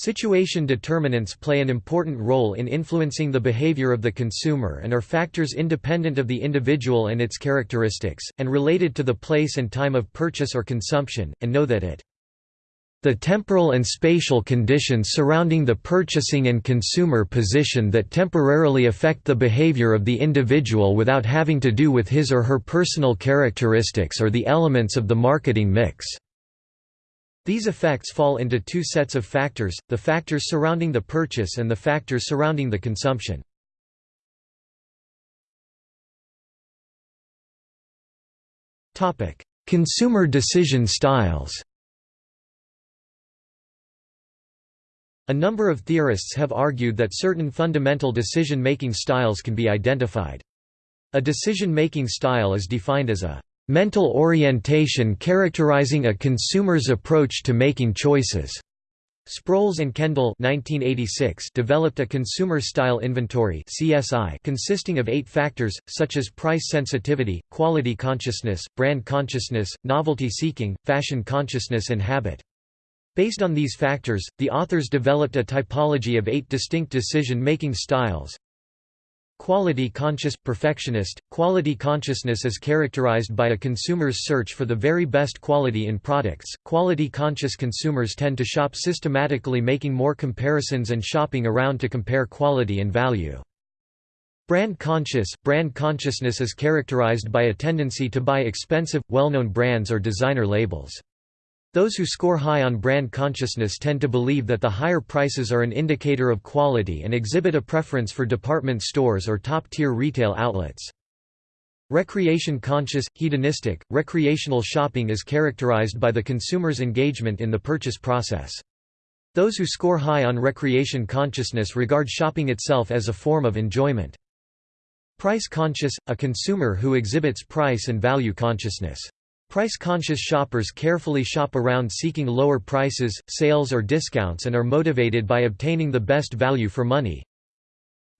Situation determinants play an important role in influencing the behavior of the consumer and are factors independent of the individual and its characteristics, and related to the place and time of purchase or consumption, and know that it the temporal and spatial conditions surrounding the purchasing and consumer position that temporarily affect the behavior of the individual without having to do with his or her personal characteristics or the elements of the marketing mix. These effects fall into two sets of factors, the factors surrounding the purchase and the factors surrounding the consumption. Consumer decision styles A number of theorists have argued that certain fundamental decision-making styles can be identified. A decision-making style is defined as a Mental orientation characterizing a consumer's approach to making choices. Sproles and Kendall 1986 developed a consumer style inventory (CSI) consisting of 8 factors such as price sensitivity, quality consciousness, brand consciousness, novelty seeking, fashion consciousness and habit. Based on these factors, the authors developed a typology of 8 distinct decision-making styles. Quality conscious perfectionist quality consciousness is characterized by a consumer's search for the very best quality in products. Quality conscious consumers tend to shop systematically, making more comparisons and shopping around to compare quality and value. Brand conscious brand consciousness is characterized by a tendency to buy expensive, well-known brands or designer labels. Those who score high on brand consciousness tend to believe that the higher prices are an indicator of quality and exhibit a preference for department stores or top-tier retail outlets. Recreation conscious, hedonistic, recreational shopping is characterized by the consumer's engagement in the purchase process. Those who score high on recreation consciousness regard shopping itself as a form of enjoyment. Price conscious, a consumer who exhibits price and value consciousness. Price-conscious shoppers carefully shop around seeking lower prices, sales or discounts and are motivated by obtaining the best value for money.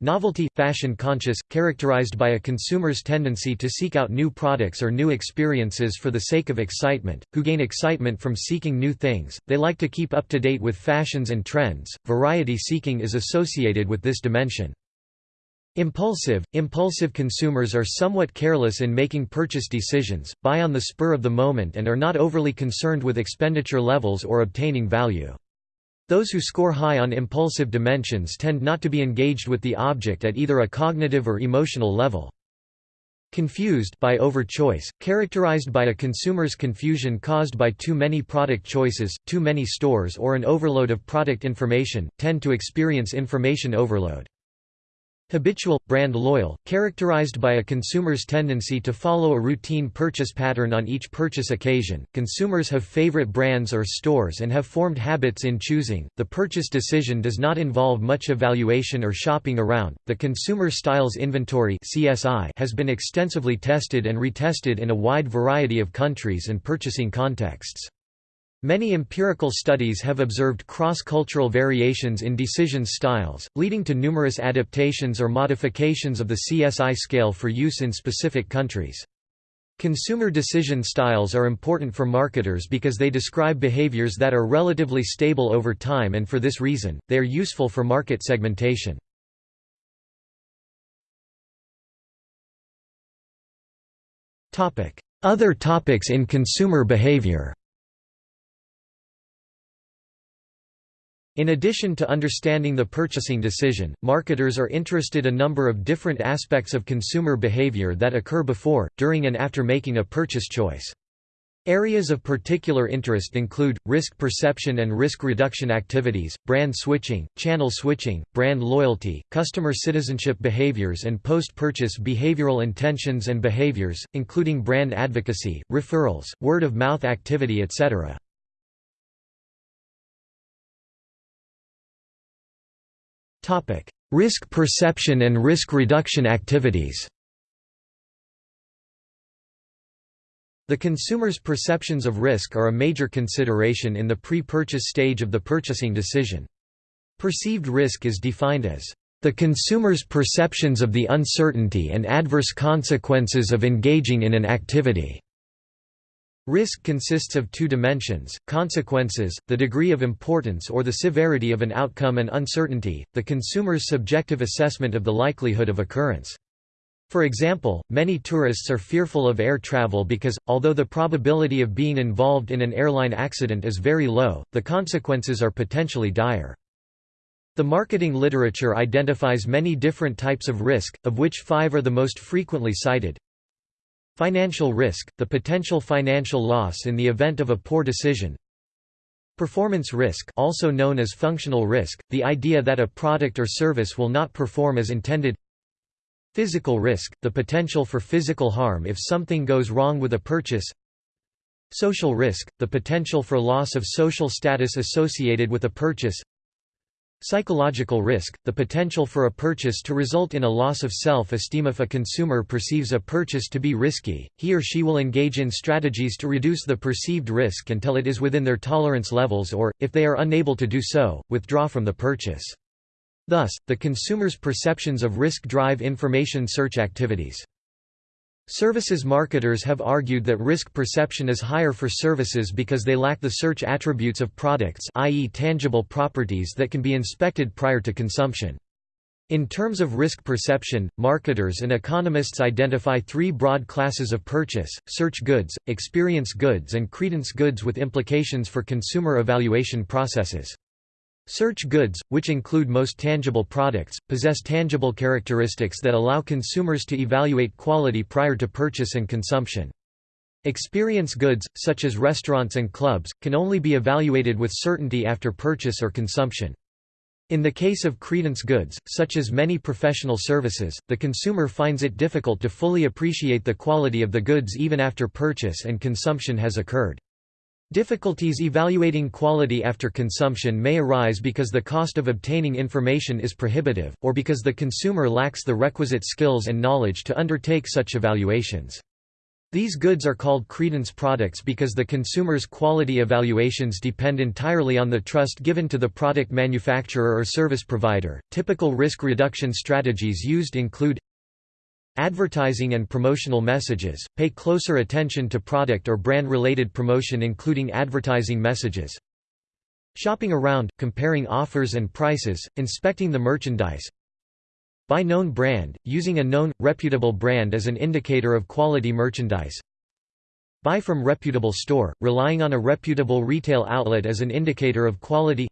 Novelty – fashion-conscious, characterized by a consumer's tendency to seek out new products or new experiences for the sake of excitement, who gain excitement from seeking new things, they like to keep up to date with fashions and trends. Variety seeking is associated with this dimension. Impulsive – Impulsive consumers are somewhat careless in making purchase decisions, buy on the spur of the moment and are not overly concerned with expenditure levels or obtaining value. Those who score high on impulsive dimensions tend not to be engaged with the object at either a cognitive or emotional level. Confused by overchoice, characterized by a consumer's confusion caused by too many product choices, too many stores or an overload of product information, tend to experience information overload. Habitual, brand loyal, characterized by a consumer's tendency to follow a routine purchase pattern on each purchase occasion. Consumers have favorite brands or stores and have formed habits in choosing. The purchase decision does not involve much evaluation or shopping around. The Consumer Styles Inventory (CSI) has been extensively tested and retested in a wide variety of countries and purchasing contexts. Many empirical studies have observed cross-cultural variations in decision styles, leading to numerous adaptations or modifications of the CSI scale for use in specific countries. Consumer decision styles are important for marketers because they describe behaviors that are relatively stable over time and for this reason, they are useful for market segmentation. Other topics in consumer behavior In addition to understanding the purchasing decision, marketers are interested in a number of different aspects of consumer behavior that occur before, during and after making a purchase choice. Areas of particular interest include, risk perception and risk reduction activities, brand switching, channel switching, brand loyalty, customer citizenship behaviors and post-purchase behavioral intentions and behaviors, including brand advocacy, referrals, word-of-mouth activity etc. Risk perception and risk reduction activities The consumer's perceptions of risk are a major consideration in the pre-purchase stage of the purchasing decision. Perceived risk is defined as the consumer's perceptions of the uncertainty and adverse consequences of engaging in an activity. Risk consists of two dimensions, consequences, the degree of importance or the severity of an outcome and uncertainty, the consumer's subjective assessment of the likelihood of occurrence. For example, many tourists are fearful of air travel because, although the probability of being involved in an airline accident is very low, the consequences are potentially dire. The marketing literature identifies many different types of risk, of which five are the most frequently cited. Financial risk, the potential financial loss in the event of a poor decision. Performance risk also known as functional risk, the idea that a product or service will not perform as intended. Physical risk, the potential for physical harm if something goes wrong with a purchase. Social risk, the potential for loss of social status associated with a purchase. Psychological risk, the potential for a purchase to result in a loss of self-esteem if a consumer perceives a purchase to be risky, he or she will engage in strategies to reduce the perceived risk until it is within their tolerance levels or, if they are unable to do so, withdraw from the purchase. Thus, the consumer's perceptions of risk drive information search activities. Services marketers have argued that risk perception is higher for services because they lack the search attributes of products i.e. tangible properties that can be inspected prior to consumption. In terms of risk perception, marketers and economists identify three broad classes of purchase, search goods, experience goods and credence goods with implications for consumer evaluation processes. Search goods, which include most tangible products, possess tangible characteristics that allow consumers to evaluate quality prior to purchase and consumption. Experience goods, such as restaurants and clubs, can only be evaluated with certainty after purchase or consumption. In the case of credence goods, such as many professional services, the consumer finds it difficult to fully appreciate the quality of the goods even after purchase and consumption has occurred. Difficulties evaluating quality after consumption may arise because the cost of obtaining information is prohibitive, or because the consumer lacks the requisite skills and knowledge to undertake such evaluations. These goods are called credence products because the consumer's quality evaluations depend entirely on the trust given to the product manufacturer or service provider. Typical risk reduction strategies used include Advertising and promotional messages – Pay closer attention to product or brand-related promotion including advertising messages. Shopping around, comparing offers and prices, inspecting the merchandise. Buy known brand, using a known, reputable brand as an indicator of quality merchandise. Buy from reputable store, relying on a reputable retail outlet as an indicator of quality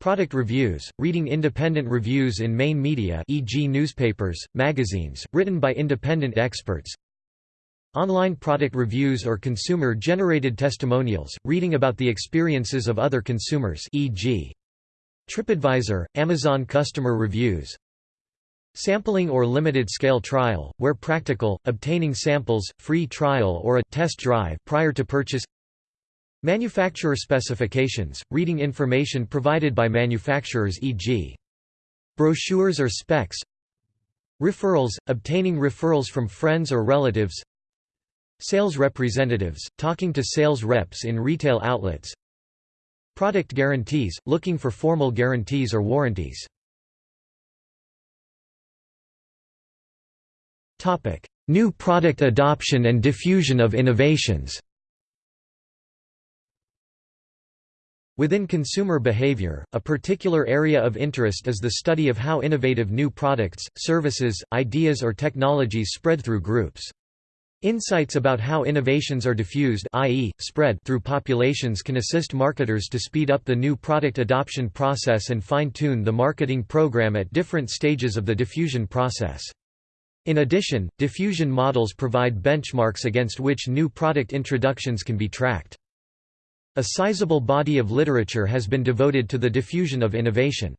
Product reviews, reading independent reviews in main media e.g. newspapers, magazines, written by independent experts Online product reviews or consumer-generated testimonials, reading about the experiences of other consumers e.g. TripAdvisor, Amazon customer reviews Sampling or limited-scale trial, where practical, obtaining samples, free trial or a test drive prior to purchase Manufacturer specifications, reading information provided by manufacturers e.g. brochures or specs. Referrals, obtaining referrals from friends or relatives. Sales representatives, talking to sales reps in retail outlets. Product guarantees, looking for formal guarantees or warranties. New product adoption and diffusion of innovations Within consumer behavior, a particular area of interest is the study of how innovative new products, services, ideas or technologies spread through groups. Insights about how innovations are diffused i.e., spread through populations can assist marketers to speed up the new product adoption process and fine-tune the marketing program at different stages of the diffusion process. In addition, diffusion models provide benchmarks against which new product introductions can be tracked. A sizable body of literature has been devoted to the diffusion of innovation.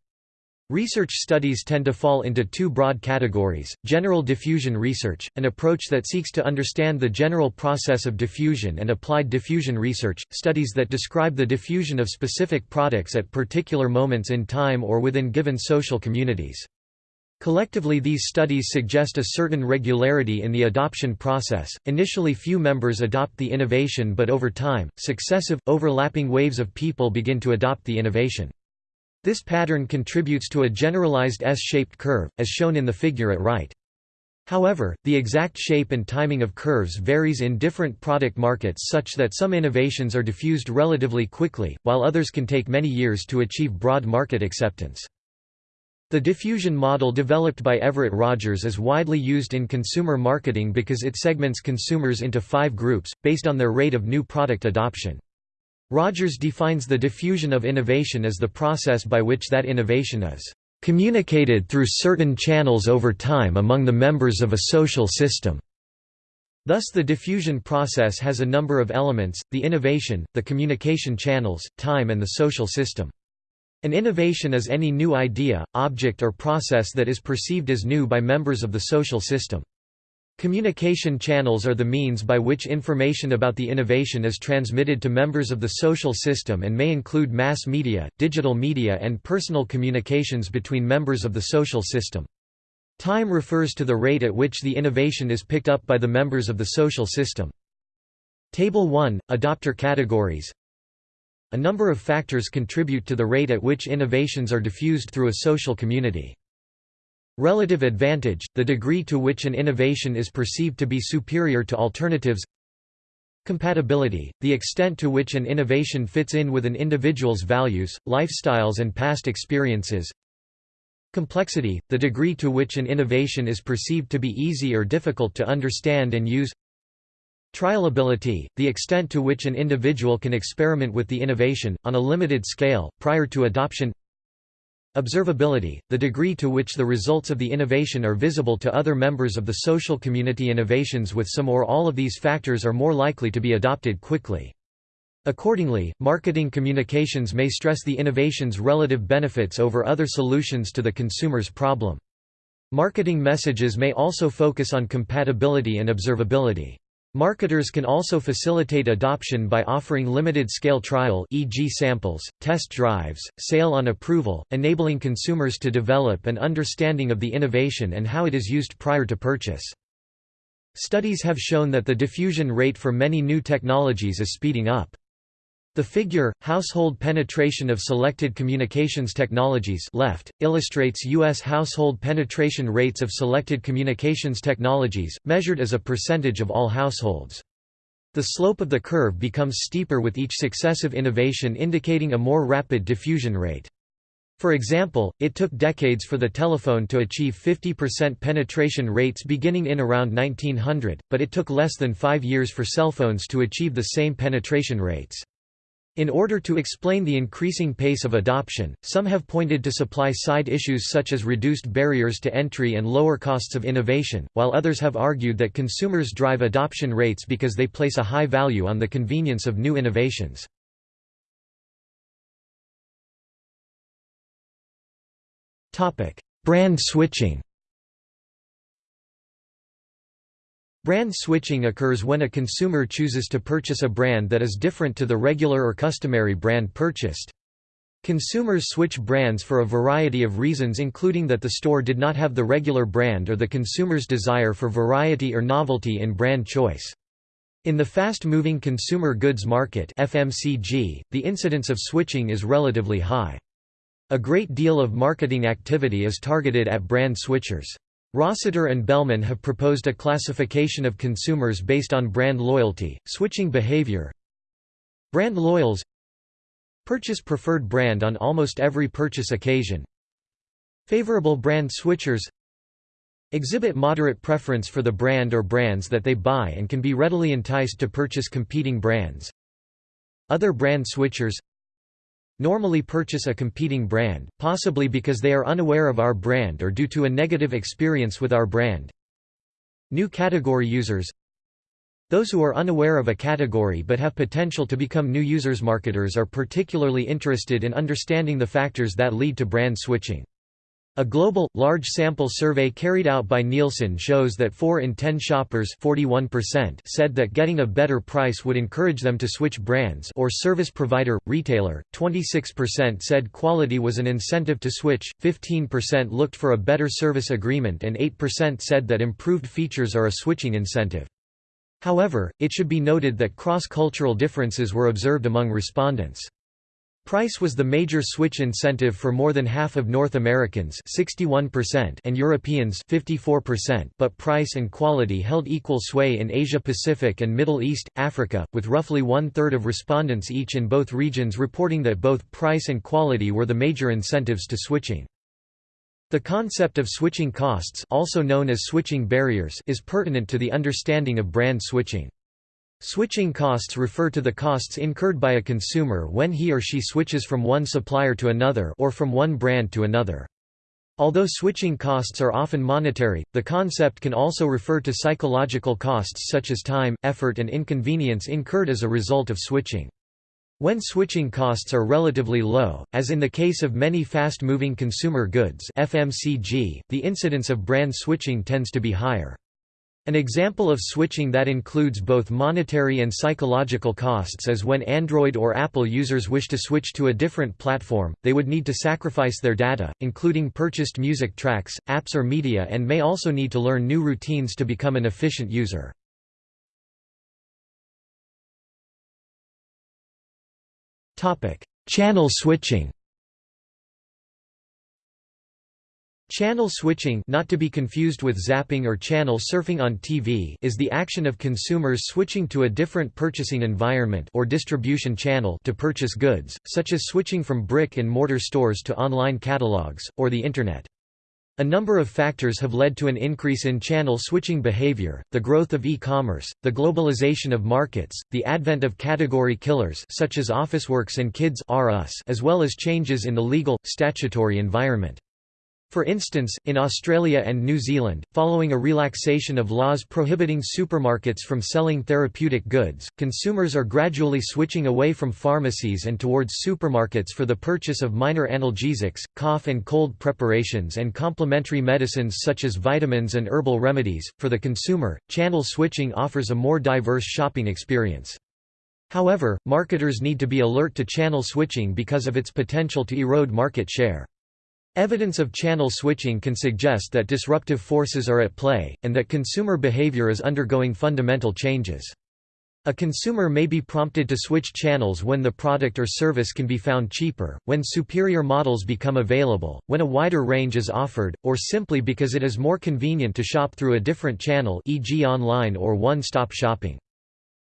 Research studies tend to fall into two broad categories, general diffusion research, an approach that seeks to understand the general process of diffusion and applied diffusion research, studies that describe the diffusion of specific products at particular moments in time or within given social communities. Collectively these studies suggest a certain regularity in the adoption process, initially few members adopt the innovation but over time, successive, overlapping waves of people begin to adopt the innovation. This pattern contributes to a generalized S-shaped curve, as shown in the figure at right. However, the exact shape and timing of curves varies in different product markets such that some innovations are diffused relatively quickly, while others can take many years to achieve broad market acceptance. The diffusion model developed by Everett Rogers is widely used in consumer marketing because it segments consumers into five groups, based on their rate of new product adoption. Rogers defines the diffusion of innovation as the process by which that innovation is communicated through certain channels over time among the members of a social system. Thus the diffusion process has a number of elements, the innovation, the communication channels, time and the social system. An innovation is any new idea, object or process that is perceived as new by members of the social system. Communication channels are the means by which information about the innovation is transmitted to members of the social system and may include mass media, digital media and personal communications between members of the social system. Time refers to the rate at which the innovation is picked up by the members of the social system. Table 1 – Adopter categories A number of factors contribute to the rate at which innovations are diffused through a social community. Relative advantage, the degree to which an innovation is perceived to be superior to alternatives. Compatibility, the extent to which an innovation fits in with an individual's values, lifestyles and past experiences. Complexity, the degree to which an innovation is perceived to be easy or difficult to understand and use Trialability, the extent to which an individual can experiment with the innovation, on a limited scale, prior to adoption Observability, the degree to which the results of the innovation are visible to other members of the social community innovations with some or all of these factors are more likely to be adopted quickly. Accordingly, marketing communications may stress the innovation's relative benefits over other solutions to the consumer's problem. Marketing messages may also focus on compatibility and observability. Marketers can also facilitate adoption by offering limited-scale trial e.g. samples, test drives, sale on approval, enabling consumers to develop an understanding of the innovation and how it is used prior to purchase. Studies have shown that the diffusion rate for many new technologies is speeding up. The figure, household penetration of selected communications technologies left, illustrates U.S. household penetration rates of selected communications technologies, measured as a percentage of all households. The slope of the curve becomes steeper with each successive innovation indicating a more rapid diffusion rate. For example, it took decades for the telephone to achieve 50% penetration rates beginning in around 1900, but it took less than five years for cell phones to achieve the same penetration rates. In order to explain the increasing pace of adoption, some have pointed to supply-side issues such as reduced barriers to entry and lower costs of innovation, while others have argued that consumers drive adoption rates because they place a high value on the convenience of new innovations. Brand switching Brand switching occurs when a consumer chooses to purchase a brand that is different to the regular or customary brand purchased. Consumers switch brands for a variety of reasons including that the store did not have the regular brand or the consumer's desire for variety or novelty in brand choice. In the fast-moving consumer goods market FMCG, the incidence of switching is relatively high. A great deal of marketing activity is targeted at brand switchers. Rossiter and Bellman have proposed a classification of consumers based on brand loyalty, switching behavior. Brand loyals Purchase preferred brand on almost every purchase occasion. Favorable brand switchers exhibit moderate preference for the brand or brands that they buy and can be readily enticed to purchase competing brands. Other brand switchers normally purchase a competing brand, possibly because they are unaware of our brand or due to a negative experience with our brand. New category users those who are unaware of a category but have potential to become new users marketers are particularly interested in understanding the factors that lead to brand switching. A global, large sample survey carried out by Nielsen shows that 4 in 10 shoppers 41% said that getting a better price would encourage them to switch brands or service provider, retailer, 26% said quality was an incentive to switch, 15% looked for a better service agreement and 8% said that improved features are a switching incentive. However, it should be noted that cross-cultural differences were observed among respondents. Price was the major switch incentive for more than half of North Americans 61% and Europeans 54%, but price and quality held equal sway in Asia Pacific and Middle East, Africa, with roughly one-third of respondents each in both regions reporting that both price and quality were the major incentives to switching. The concept of switching costs also known as switching barriers is pertinent to the understanding of brand switching. Switching costs refer to the costs incurred by a consumer when he or she switches from one supplier to another or from one brand to another. Although switching costs are often monetary, the concept can also refer to psychological costs such as time, effort and inconvenience incurred as a result of switching. When switching costs are relatively low, as in the case of many fast-moving consumer goods FMCG, the incidence of brand switching tends to be higher. An example of switching that includes both monetary and psychological costs is when Android or Apple users wish to switch to a different platform, they would need to sacrifice their data, including purchased music tracks, apps or media and may also need to learn new routines to become an efficient user. Channel switching Channel switching not to be confused with zapping or channel surfing on TV is the action of consumers switching to a different purchasing environment or distribution channel to purchase goods, such as switching from brick-and-mortar stores to online catalogs, or the Internet. A number of factors have led to an increase in channel switching behavior, the growth of e-commerce, the globalization of markets, the advent of category killers such as Officeworks and Kids as well as changes in the legal, statutory environment. For instance, in Australia and New Zealand, following a relaxation of laws prohibiting supermarkets from selling therapeutic goods, consumers are gradually switching away from pharmacies and towards supermarkets for the purchase of minor analgesics, cough and cold preparations, and complementary medicines such as vitamins and herbal remedies. For the consumer, channel switching offers a more diverse shopping experience. However, marketers need to be alert to channel switching because of its potential to erode market share. Evidence of channel switching can suggest that disruptive forces are at play, and that consumer behavior is undergoing fundamental changes. A consumer may be prompted to switch channels when the product or service can be found cheaper, when superior models become available, when a wider range is offered, or simply because it is more convenient to shop through a different channel e.g. online or one-stop shopping.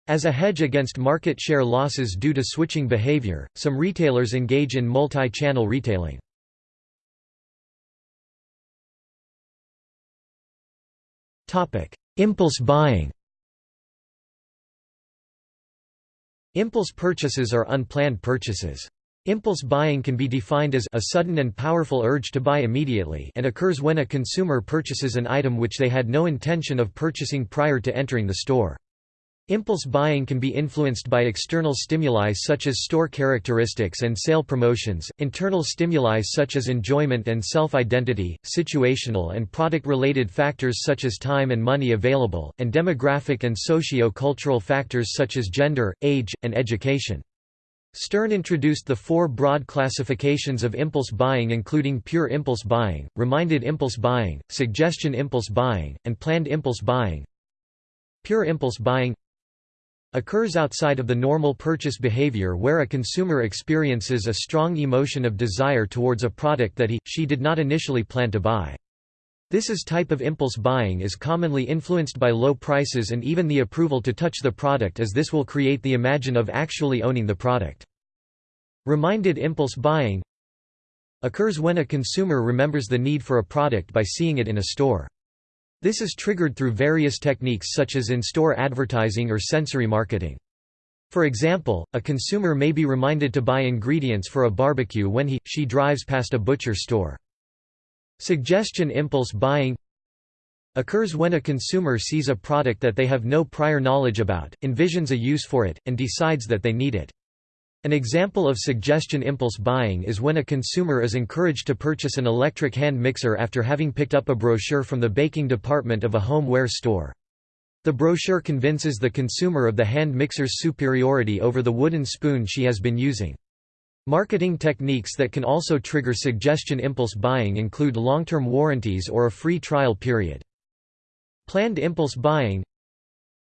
As a hedge against market share losses due to switching behavior, some retailers engage in multi-channel retailing. Impulse buying Impulse purchases are unplanned purchases. Impulse buying can be defined as a sudden and powerful urge to buy immediately and occurs when a consumer purchases an item which they had no intention of purchasing prior to entering the store. Impulse buying can be influenced by external stimuli such as store characteristics and sale promotions, internal stimuli such as enjoyment and self-identity, situational and product-related factors such as time and money available, and demographic and socio-cultural factors such as gender, age, and education. Stern introduced the four broad classifications of impulse buying including pure impulse buying, reminded impulse buying, suggestion impulse buying, and planned impulse buying. Pure impulse buying occurs outside of the normal purchase behavior where a consumer experiences a strong emotion of desire towards a product that he, she did not initially plan to buy. This is type of impulse buying is commonly influenced by low prices and even the approval to touch the product as this will create the imagine of actually owning the product. Reminded impulse buying occurs when a consumer remembers the need for a product by seeing it in a store. This is triggered through various techniques such as in-store advertising or sensory marketing. For example, a consumer may be reminded to buy ingredients for a barbecue when he, she drives past a butcher store. Suggestion impulse buying occurs when a consumer sees a product that they have no prior knowledge about, envisions a use for it, and decides that they need it. An example of suggestion impulse buying is when a consumer is encouraged to purchase an electric hand mixer after having picked up a brochure from the baking department of a homeware store. The brochure convinces the consumer of the hand mixer's superiority over the wooden spoon she has been using. Marketing techniques that can also trigger suggestion impulse buying include long-term warranties or a free trial period. Planned impulse buying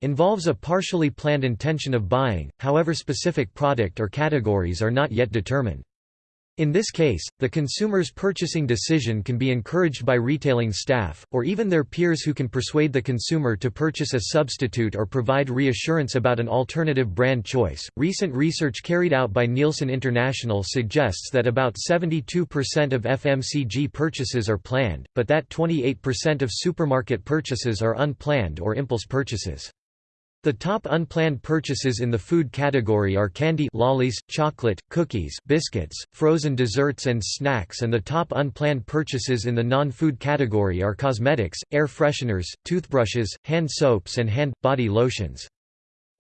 involves a partially planned intention of buying, however specific product or categories are not yet determined. In this case, the consumer's purchasing decision can be encouraged by retailing staff, or even their peers who can persuade the consumer to purchase a substitute or provide reassurance about an alternative brand choice. Recent research carried out by Nielsen International suggests that about 72% of FMCG purchases are planned, but that 28% of supermarket purchases are unplanned or impulse purchases. The top unplanned purchases in the food category are candy lollies, chocolate, cookies, biscuits, frozen desserts and snacks and the top unplanned purchases in the non-food category are cosmetics, air fresheners, toothbrushes, hand soaps and hand, body lotions.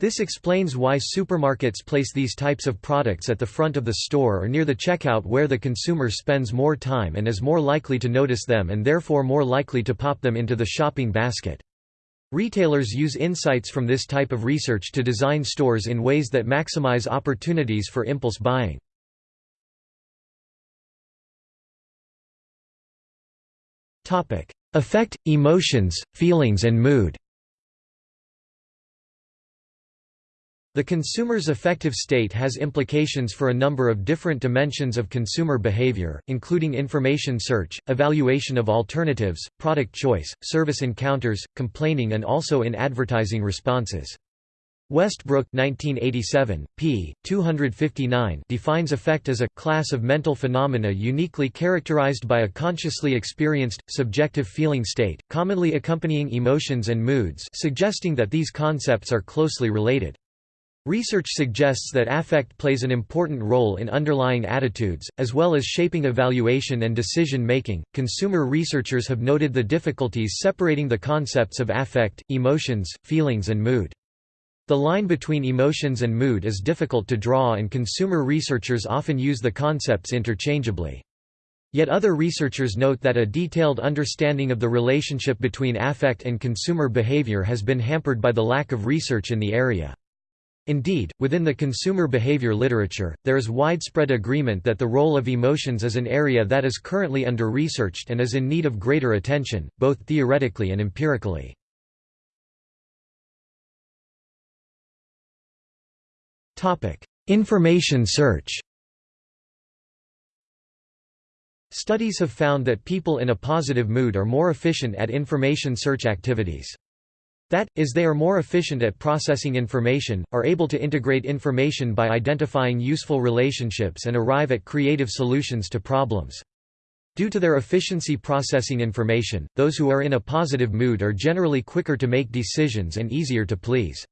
This explains why supermarkets place these types of products at the front of the store or near the checkout where the consumer spends more time and is more likely to notice them and therefore more likely to pop them into the shopping basket. Retailers use insights from this type of research to design stores in ways that maximize opportunities for impulse buying. Affect, emotions, feelings and mood The consumer's affective state has implications for a number of different dimensions of consumer behavior, including information search, evaluation of alternatives, product choice, service encounters, complaining and also in advertising responses. Westbrook 1987, p. 259 defines affect as a class of mental phenomena uniquely characterized by a consciously experienced, subjective feeling state, commonly accompanying emotions and moods suggesting that these concepts are closely related. Research suggests that affect plays an important role in underlying attitudes, as well as shaping evaluation and decision making. Consumer researchers have noted the difficulties separating the concepts of affect, emotions, feelings, and mood. The line between emotions and mood is difficult to draw, and consumer researchers often use the concepts interchangeably. Yet other researchers note that a detailed understanding of the relationship between affect and consumer behavior has been hampered by the lack of research in the area. Indeed, within the consumer behavior literature, there is widespread agreement that the role of emotions is an area that is currently under-researched and is in need of greater attention, both theoretically and empirically. Information search Studies have found that people in a positive mood are more efficient at information search activities. That, is they are more efficient at processing information, are able to integrate information by identifying useful relationships and arrive at creative solutions to problems. Due to their efficiency processing information, those who are in a positive mood are generally quicker to make decisions and easier to please.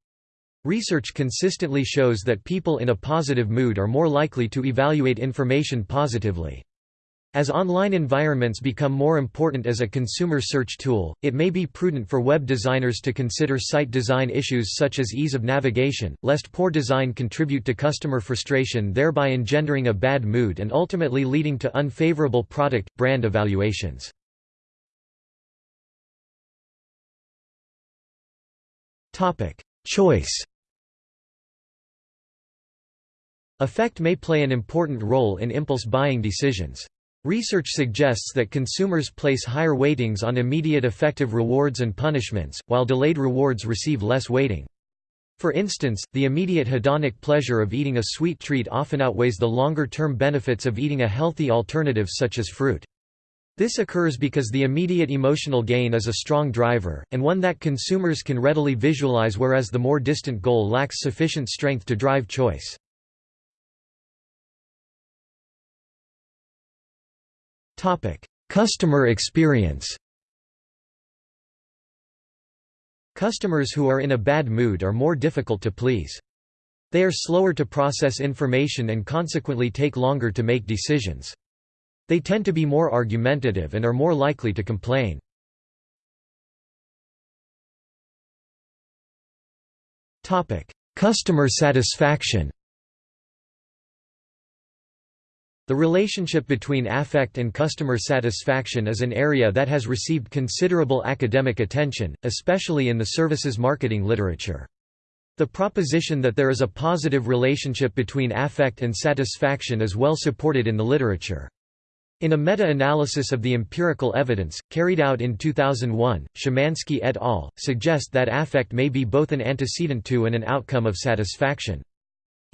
Research consistently shows that people in a positive mood are more likely to evaluate information positively. As online environments become more important as a consumer search tool, it may be prudent for web designers to consider site design issues such as ease of navigation, lest poor design contribute to customer frustration thereby engendering a bad mood and ultimately leading to unfavorable product, brand evaluations. Choice Affect may play an important role in impulse buying decisions. Research suggests that consumers place higher weightings on immediate affective rewards and punishments, while delayed rewards receive less weighting. For instance, the immediate hedonic pleasure of eating a sweet treat often outweighs the longer-term benefits of eating a healthy alternative such as fruit. This occurs because the immediate emotional gain is a strong driver, and one that consumers can readily visualize whereas the more distant goal lacks sufficient strength to drive choice. Customer experience Customers who are in a bad mood are more difficult to please. They are slower to process information and consequently take longer to make decisions. They tend to be more argumentative and are more likely to complain. Customer satisfaction The relationship between affect and customer satisfaction is an area that has received considerable academic attention, especially in the services marketing literature. The proposition that there is a positive relationship between affect and satisfaction is well supported in the literature. In a meta-analysis of the empirical evidence, carried out in 2001, Szymanski et al. suggest that affect may be both an antecedent to and an outcome of satisfaction.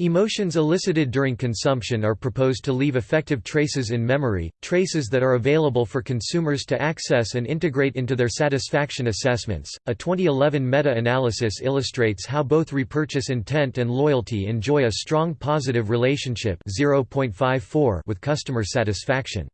Emotions elicited during consumption are proposed to leave affective traces in memory, traces that are available for consumers to access and integrate into their satisfaction assessments. A 2011 meta analysis illustrates how both repurchase intent and loyalty enjoy a strong positive relationship with customer satisfaction.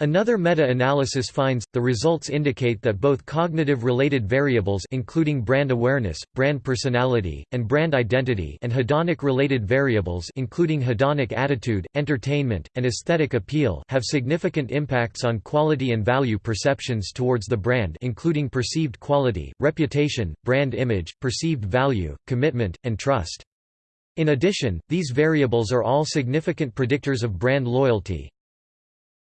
Another meta-analysis finds, the results indicate that both cognitive-related variables including brand awareness, brand personality, and brand identity and hedonic-related variables including hedonic attitude, entertainment, and aesthetic appeal have significant impacts on quality and value perceptions towards the brand including perceived quality, reputation, brand image, perceived value, commitment, and trust. In addition, these variables are all significant predictors of brand loyalty,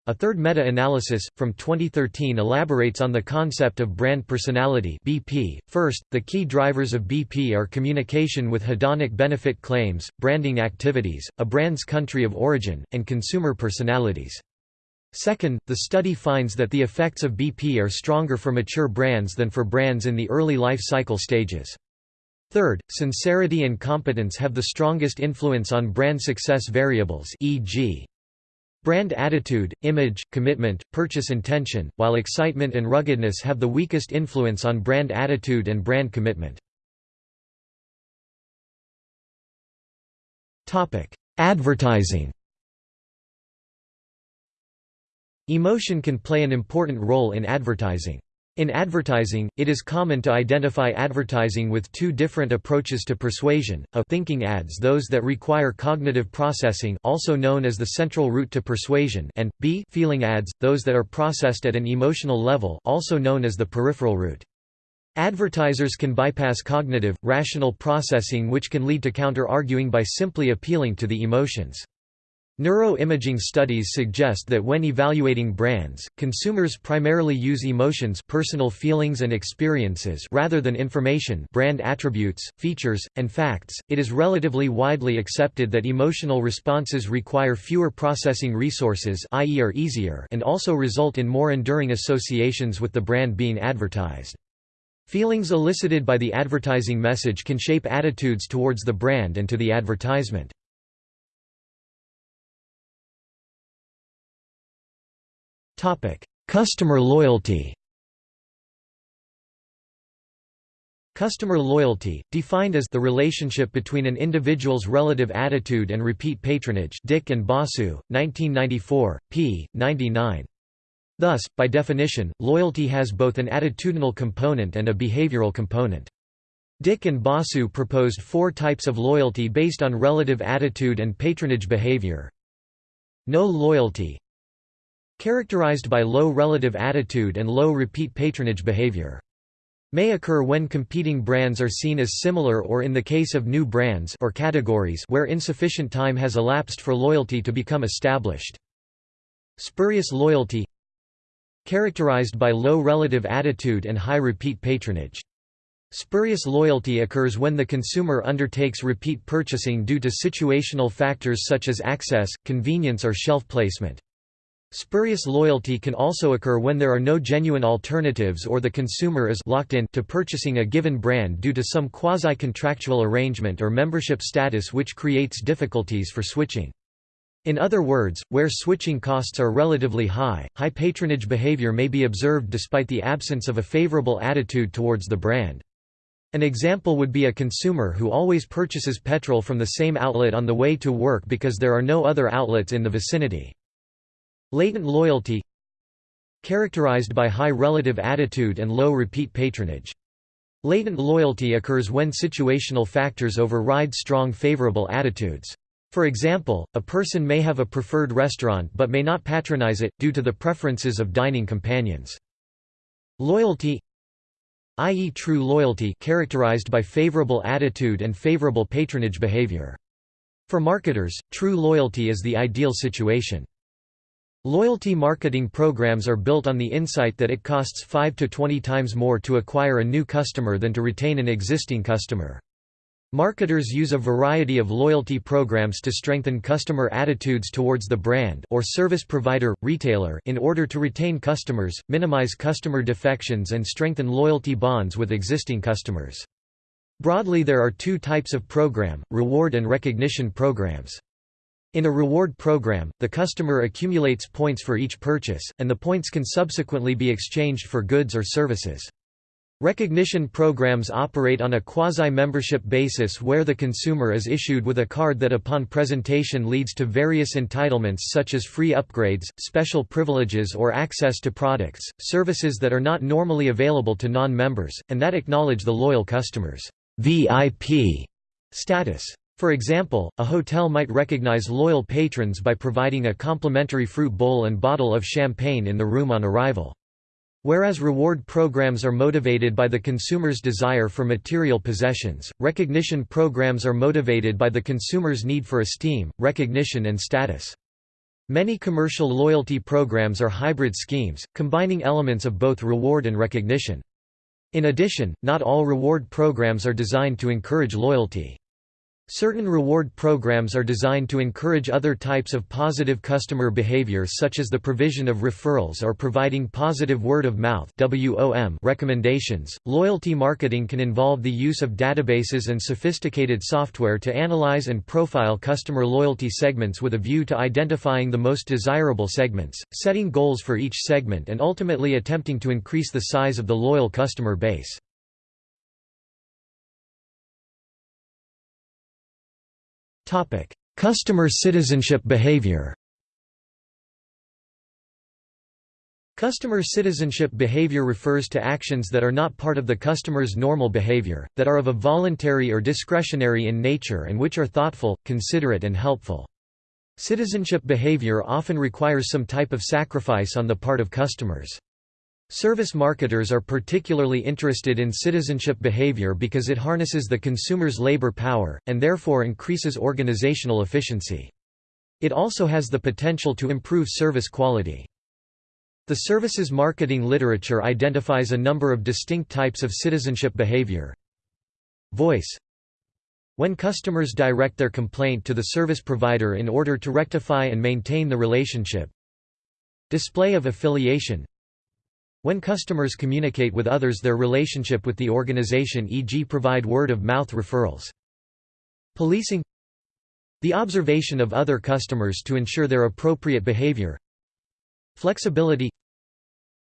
a third meta-analysis, from 2013 elaborates on the concept of brand personality BP. First, the key drivers of BP are communication with hedonic benefit claims, branding activities, a brand's country of origin, and consumer personalities. Second, the study finds that the effects of BP are stronger for mature brands than for brands in the early life cycle stages. Third, sincerity and competence have the strongest influence on brand success variables e.g. Brand attitude, image, commitment, purchase intention, while excitement and ruggedness have the weakest influence on brand attitude and brand commitment. Advertising Emotion can play an important role in advertising. In advertising, it is common to identify advertising with two different approaches to persuasion, a thinking ads those that require cognitive processing also known as the central route to persuasion and b feeling ads, those that are processed at an emotional level also known as the peripheral route. Advertisers can bypass cognitive, rational processing which can lead to counter-arguing by simply appealing to the emotions. Neuroimaging studies suggest that when evaluating brands, consumers primarily use emotions personal feelings and experiences rather than information brand attributes, features, and facts. It is relatively widely accepted that emotional responses require fewer processing resources i.e. are easier and also result in more enduring associations with the brand being advertised. Feelings elicited by the advertising message can shape attitudes towards the brand and to the advertisement. Customer loyalty Customer loyalty, defined as the relationship between an individual's relative attitude and repeat patronage Dick and Basu, 1994, p. 99. Thus, by definition, loyalty has both an attitudinal component and a behavioral component. Dick and Basu proposed four types of loyalty based on relative attitude and patronage behavior. No loyalty characterized by low relative attitude and low repeat patronage behavior. May occur when competing brands are seen as similar or in the case of new brands or categories where insufficient time has elapsed for loyalty to become established. Spurious loyalty characterized by low relative attitude and high repeat patronage. Spurious loyalty occurs when the consumer undertakes repeat purchasing due to situational factors such as access, convenience or shelf placement. Spurious loyalty can also occur when there are no genuine alternatives or the consumer is locked in to purchasing a given brand due to some quasi-contractual arrangement or membership status which creates difficulties for switching. In other words, where switching costs are relatively high, high patronage behavior may be observed despite the absence of a favorable attitude towards the brand. An example would be a consumer who always purchases petrol from the same outlet on the way to work because there are no other outlets in the vicinity. Latent loyalty Characterized by high relative attitude and low repeat patronage. Latent loyalty occurs when situational factors override strong favorable attitudes. For example, a person may have a preferred restaurant but may not patronize it, due to the preferences of dining companions. Loyalty i.e. true loyalty characterized by favorable attitude and favorable patronage behavior. For marketers, true loyalty is the ideal situation. Loyalty marketing programs are built on the insight that it costs 5 to 20 times more to acquire a new customer than to retain an existing customer. Marketers use a variety of loyalty programs to strengthen customer attitudes towards the brand or service provider, retailer in order to retain customers, minimize customer defections and strengthen loyalty bonds with existing customers. Broadly there are two types of program, reward and recognition programs. In a reward program, the customer accumulates points for each purchase, and the points can subsequently be exchanged for goods or services. Recognition programs operate on a quasi-membership basis where the consumer is issued with a card that upon presentation leads to various entitlements such as free upgrades, special privileges or access to products, services that are not normally available to non-members, and that acknowledge the loyal customer's VIP status. For example, a hotel might recognize loyal patrons by providing a complimentary fruit bowl and bottle of champagne in the room on arrival. Whereas reward programs are motivated by the consumer's desire for material possessions, recognition programs are motivated by the consumer's need for esteem, recognition and status. Many commercial loyalty programs are hybrid schemes, combining elements of both reward and recognition. In addition, not all reward programs are designed to encourage loyalty. Certain reward programs are designed to encourage other types of positive customer behavior such as the provision of referrals or providing positive word of mouth recommendations. Loyalty marketing can involve the use of databases and sophisticated software to analyze and profile customer loyalty segments with a view to identifying the most desirable segments, setting goals for each segment and ultimately attempting to increase the size of the loyal customer base. Customer citizenship behavior. Customer citizenship behavior refers to actions that are not part of the customer's normal behavior, that are of a voluntary or discretionary in nature and which are thoughtful, considerate and helpful. Citizenship behavior often requires some type of sacrifice on the part of customers. Service marketers are particularly interested in citizenship behavior because it harnesses the consumer's labor power, and therefore increases organizational efficiency. It also has the potential to improve service quality. The services marketing literature identifies a number of distinct types of citizenship behavior. Voice When customers direct their complaint to the service provider in order to rectify and maintain the relationship. Display of affiliation when customers communicate with others their relationship with the organization e.g. provide word-of-mouth referrals. Policing The observation of other customers to ensure their appropriate behavior Flexibility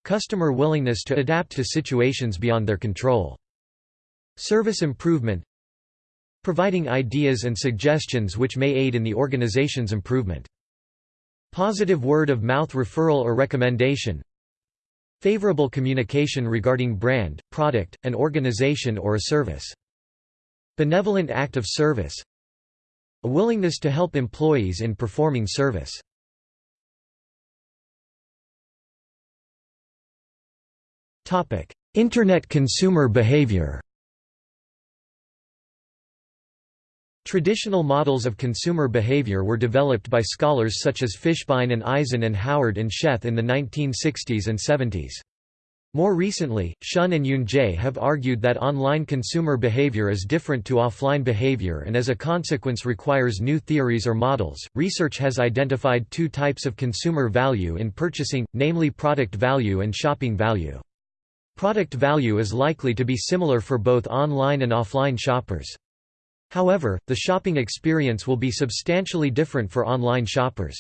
Customer willingness to adapt to situations beyond their control. Service improvement Providing ideas and suggestions which may aid in the organization's improvement. Positive word-of-mouth referral or recommendation Favorable communication regarding brand, product, an organization or a service. Benevolent act of service A willingness to help employees in performing service. Internet consumer behavior Traditional models of consumer behavior were developed by scholars such as Fishbein and Ajzen and Howard and Sheth in the 1960s and 70s. More recently, Shun and Yunjie have argued that online consumer behavior is different to offline behavior and as a consequence requires new theories or models. Research has identified two types of consumer value in purchasing, namely product value and shopping value. Product value is likely to be similar for both online and offline shoppers. However, the shopping experience will be substantially different for online shoppers.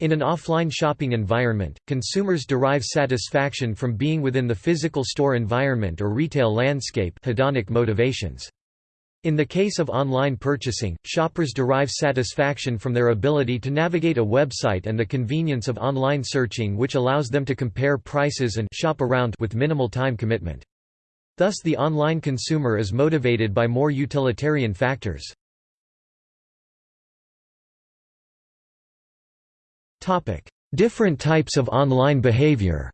In an offline shopping environment, consumers derive satisfaction from being within the physical store environment or retail landscape hedonic motivations. In the case of online purchasing, shoppers derive satisfaction from their ability to navigate a website and the convenience of online searching which allows them to compare prices and shop around with minimal time commitment. Thus the online consumer is motivated by more utilitarian factors. Different types of online behavior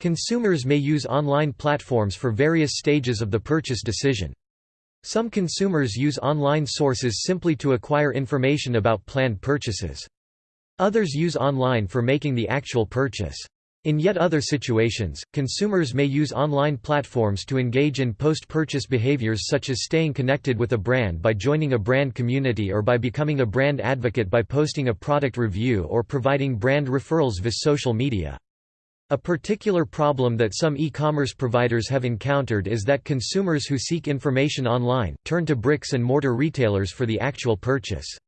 Consumers may use online platforms for various stages of the purchase decision. Some consumers use online sources simply to acquire information about planned purchases. Others use online for making the actual purchase. In yet other situations, consumers may use online platforms to engage in post-purchase behaviors such as staying connected with a brand by joining a brand community or by becoming a brand advocate by posting a product review or providing brand referrals via social media. A particular problem that some e-commerce providers have encountered is that consumers who seek information online, turn to bricks and mortar retailers for the actual purchase.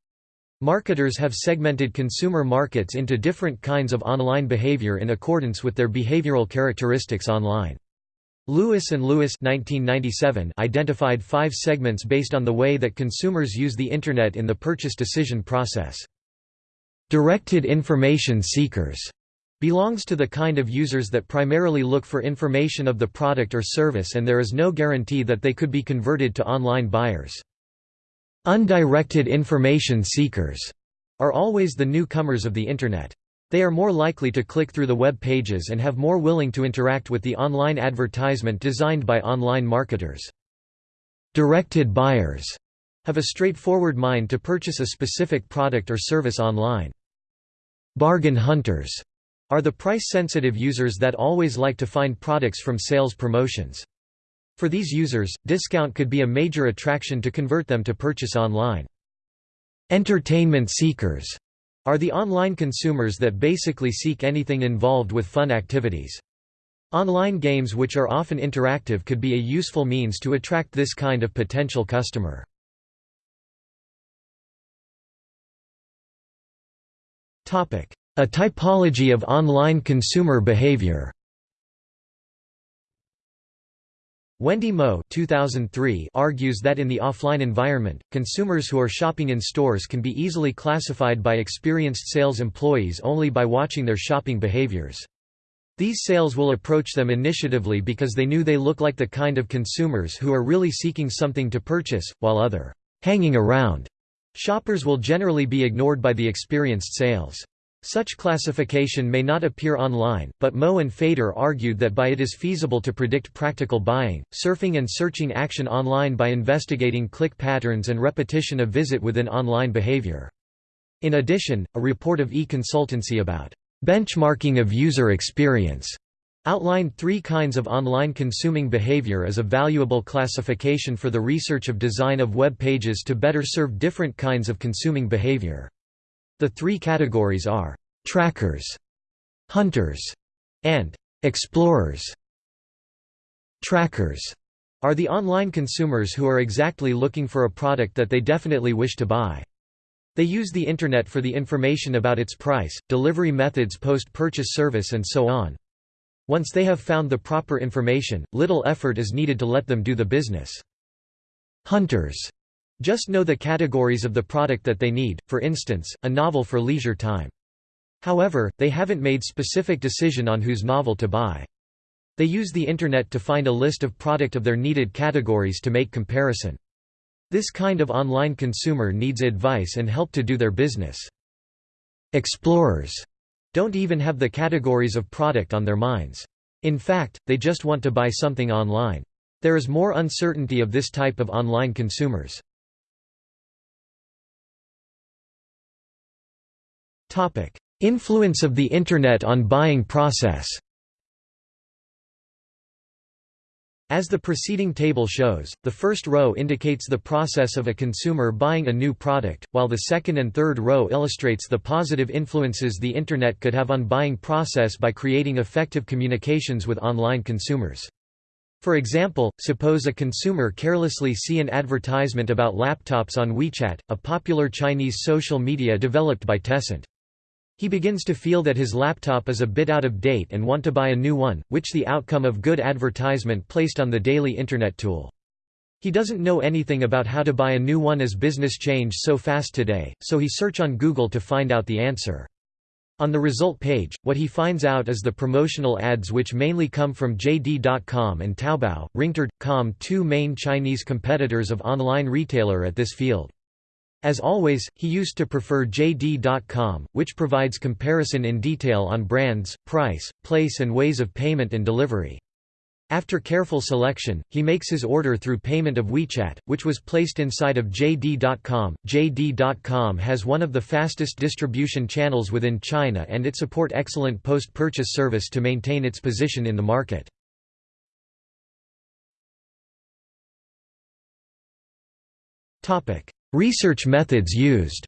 Marketers have segmented consumer markets into different kinds of online behavior in accordance with their behavioral characteristics online. Lewis and Lewis 1997 identified five segments based on the way that consumers use the Internet in the purchase decision process. Directed information seekers belongs to the kind of users that primarily look for information of the product or service and there is no guarantee that they could be converted to online buyers. Undirected information seekers are always the newcomers of the Internet. They are more likely to click through the web pages and have more willing to interact with the online advertisement designed by online marketers. Directed buyers have a straightforward mind to purchase a specific product or service online. Bargain hunters are the price-sensitive users that always like to find products from sales promotions. For these users, discount could be a major attraction to convert them to purchase online. Entertainment seekers are the online consumers that basically seek anything involved with fun activities. Online games which are often interactive could be a useful means to attract this kind of potential customer. A typology of online consumer behavior Wendy Moe 2003 argues that in the offline environment, consumers who are shopping in stores can be easily classified by experienced sales employees only by watching their shopping behaviors. These sales will approach them initiatively because they knew they look like the kind of consumers who are really seeking something to purchase, while other hanging around shoppers will generally be ignored by the experienced sales. Such classification may not appear online, but Moe and Fader argued that by it is feasible to predict practical buying, surfing and searching action online by investigating click patterns and repetition of visit within online behavior. In addition, a report of e-consultancy about benchmarking of user experience outlined three kinds of online consuming behavior as a valuable classification for the research of design of web pages to better serve different kinds of consuming behavior. The three categories are trackers, hunters, and explorers. Trackers are the online consumers who are exactly looking for a product that they definitely wish to buy. They use the Internet for the information about its price, delivery methods post-purchase service and so on. Once they have found the proper information, little effort is needed to let them do the business. Hunters just know the categories of the product that they need, for instance, a novel for leisure time. However, they haven't made specific decision on whose novel to buy. They use the Internet to find a list of product of their needed categories to make comparison. This kind of online consumer needs advice and help to do their business. Explorers don't even have the categories of product on their minds. In fact, they just want to buy something online. There is more uncertainty of this type of online consumers. Influence of the Internet on buying process As the preceding table shows, the first row indicates the process of a consumer buying a new product, while the second and third row illustrates the positive influences the Internet could have on buying process by creating effective communications with online consumers. For example, suppose a consumer carelessly see an advertisement about laptops on WeChat, a popular Chinese social media developed by Tencent. He begins to feel that his laptop is a bit out of date and want to buy a new one, which the outcome of good advertisement placed on the daily internet tool. He doesn't know anything about how to buy a new one as business change so fast today, so he search on Google to find out the answer. On the result page, what he finds out is the promotional ads which mainly come from JD.com and Taobao, Ringtr.com two main Chinese competitors of online retailer at this field. As always, he used to prefer JD.com, which provides comparison in detail on brands, price, place and ways of payment and delivery. After careful selection, he makes his order through payment of WeChat, which was placed inside of JD.com. JD.com has one of the fastest distribution channels within China and it support excellent post-purchase service to maintain its position in the market. Research methods used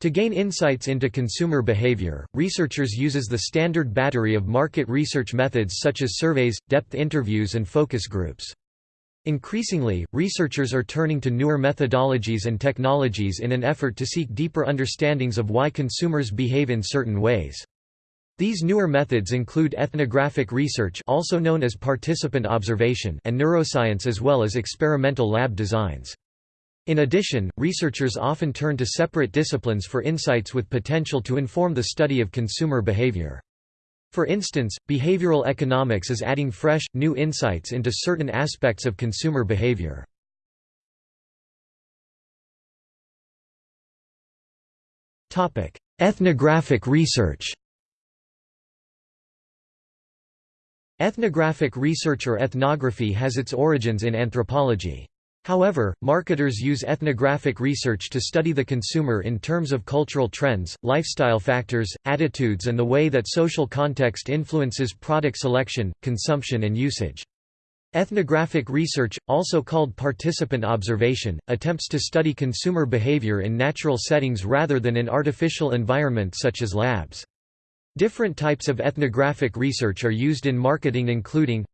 To gain insights into consumer behavior, researchers uses the standard battery of market research methods such as surveys, depth interviews and focus groups. Increasingly, researchers are turning to newer methodologies and technologies in an effort to seek deeper understandings of why consumers behave in certain ways. These newer methods include ethnographic research also known as participant observation and neuroscience as well as experimental lab designs. In addition, researchers often turn to separate disciplines for insights with potential to inform the study of consumer behavior. For instance, behavioral economics is adding fresh, new insights into certain aspects of consumer behavior. Ethnographic research Ethnographic research or ethnography has its origins in anthropology. However, marketers use ethnographic research to study the consumer in terms of cultural trends, lifestyle factors, attitudes and the way that social context influences product selection, consumption and usage. Ethnographic research, also called participant observation, attempts to study consumer behavior in natural settings rather than in artificial environments such as labs. Different types of ethnographic research are used in marketing including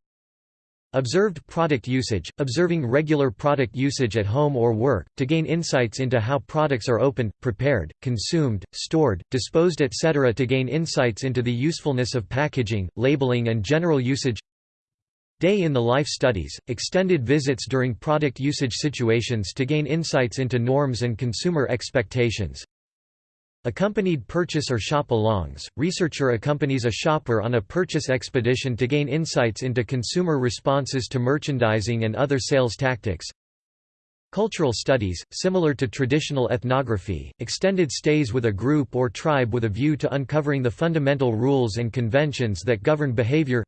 Observed product usage – observing regular product usage at home or work, to gain insights into how products are opened, prepared, consumed, stored, disposed etc. to gain insights into the usefulness of packaging, labeling and general usage Day in the life studies – extended visits during product usage situations to gain insights into norms and consumer expectations Accompanied purchase or shop-alongs, researcher accompanies a shopper on a purchase expedition to gain insights into consumer responses to merchandising and other sales tactics. Cultural studies, similar to traditional ethnography, extended stays with a group or tribe with a view to uncovering the fundamental rules and conventions that govern behavior.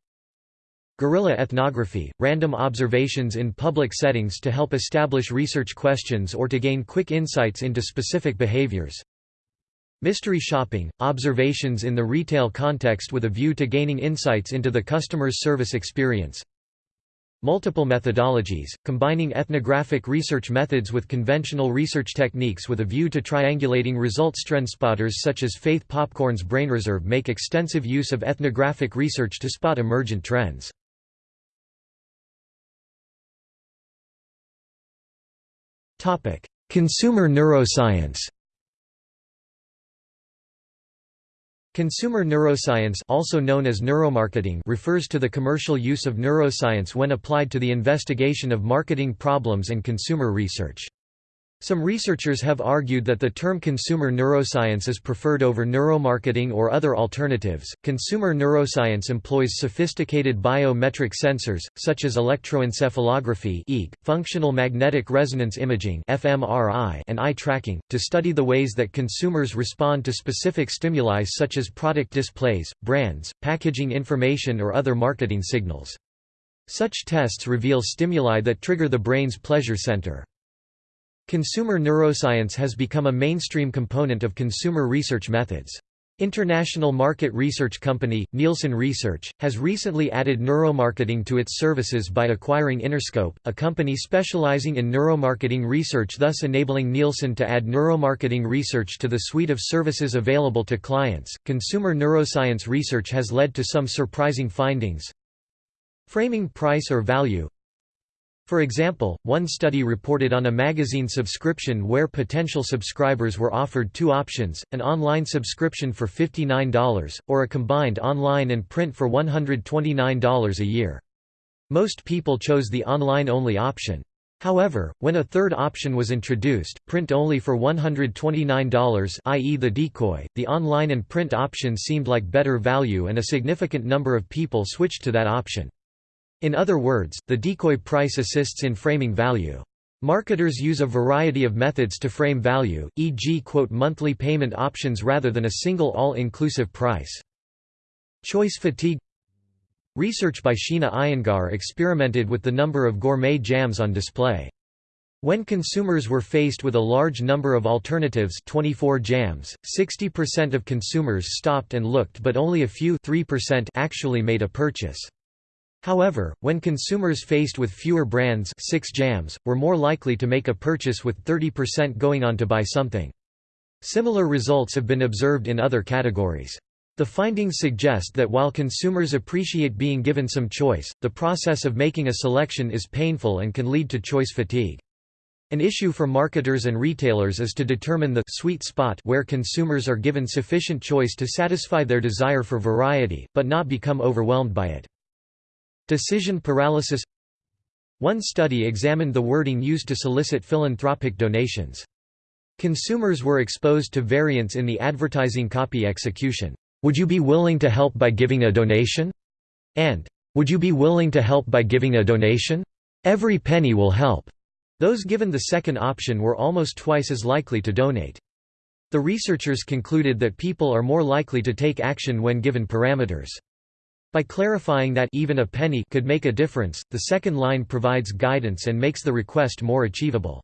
Guerrilla ethnography, random observations in public settings to help establish research questions or to gain quick insights into specific behaviors. Mystery shopping – observations in the retail context with a view to gaining insights into the customer's service experience. Multiple methodologies, combining ethnographic research methods with conventional research techniques with a view to triangulating results. Trendspotters such as Faith Popcorn's BrainReserve make extensive use of ethnographic research to spot emergent trends. Consumer neuroscience Consumer neuroscience also known as neuromarketing refers to the commercial use of neuroscience when applied to the investigation of marketing problems and consumer research. Some researchers have argued that the term consumer neuroscience is preferred over neuromarketing or other alternatives. Consumer neuroscience employs sophisticated biometric sensors, such as electroencephalography (EEG), functional magnetic resonance imaging (fMRI), and eye tracking, to study the ways that consumers respond to specific stimuli such as product displays, brands, packaging information, or other marketing signals. Such tests reveal stimuli that trigger the brain's pleasure center. Consumer neuroscience has become a mainstream component of consumer research methods. International market research company, Nielsen Research, has recently added neuromarketing to its services by acquiring Innerscope, a company specializing in neuromarketing research thus enabling Nielsen to add neuromarketing research to the suite of services available to clients. Consumer neuroscience research has led to some surprising findings. Framing price or value for example, one study reported on a magazine subscription where potential subscribers were offered two options, an online subscription for $59, or a combined online and print for $129 a year. Most people chose the online-only option. However, when a third option was introduced, print only for $129 i.e. the decoy, the online and print option seemed like better value and a significant number of people switched to that option. In other words, the decoy price assists in framing value. Marketers use a variety of methods to frame value, e.g. quote monthly payment options rather than a single all-inclusive price. Choice fatigue Research by Sheena Iyengar experimented with the number of gourmet jams on display. When consumers were faced with a large number of alternatives 24 jams, 60% of consumers stopped and looked but only a few 3% actually made a purchase. However, when consumers faced with fewer brands 6 jams, were more likely to make a purchase with 30% going on to buy something. Similar results have been observed in other categories. The findings suggest that while consumers appreciate being given some choice, the process of making a selection is painful and can lead to choice fatigue. An issue for marketers and retailers is to determine the sweet spot where consumers are given sufficient choice to satisfy their desire for variety, but not become overwhelmed by it. Decision paralysis One study examined the wording used to solicit philanthropic donations. Consumers were exposed to variance in the advertising copy execution. Would you be willing to help by giving a donation? And, Would you be willing to help by giving a donation? Every penny will help. Those given the second option were almost twice as likely to donate. The researchers concluded that people are more likely to take action when given parameters. By clarifying that even a penny could make a difference, the second line provides guidance and makes the request more achievable.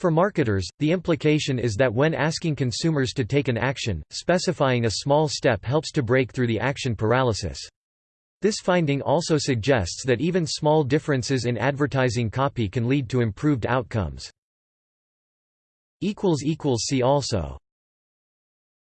For marketers, the implication is that when asking consumers to take an action, specifying a small step helps to break through the action paralysis. This finding also suggests that even small differences in advertising copy can lead to improved outcomes. See also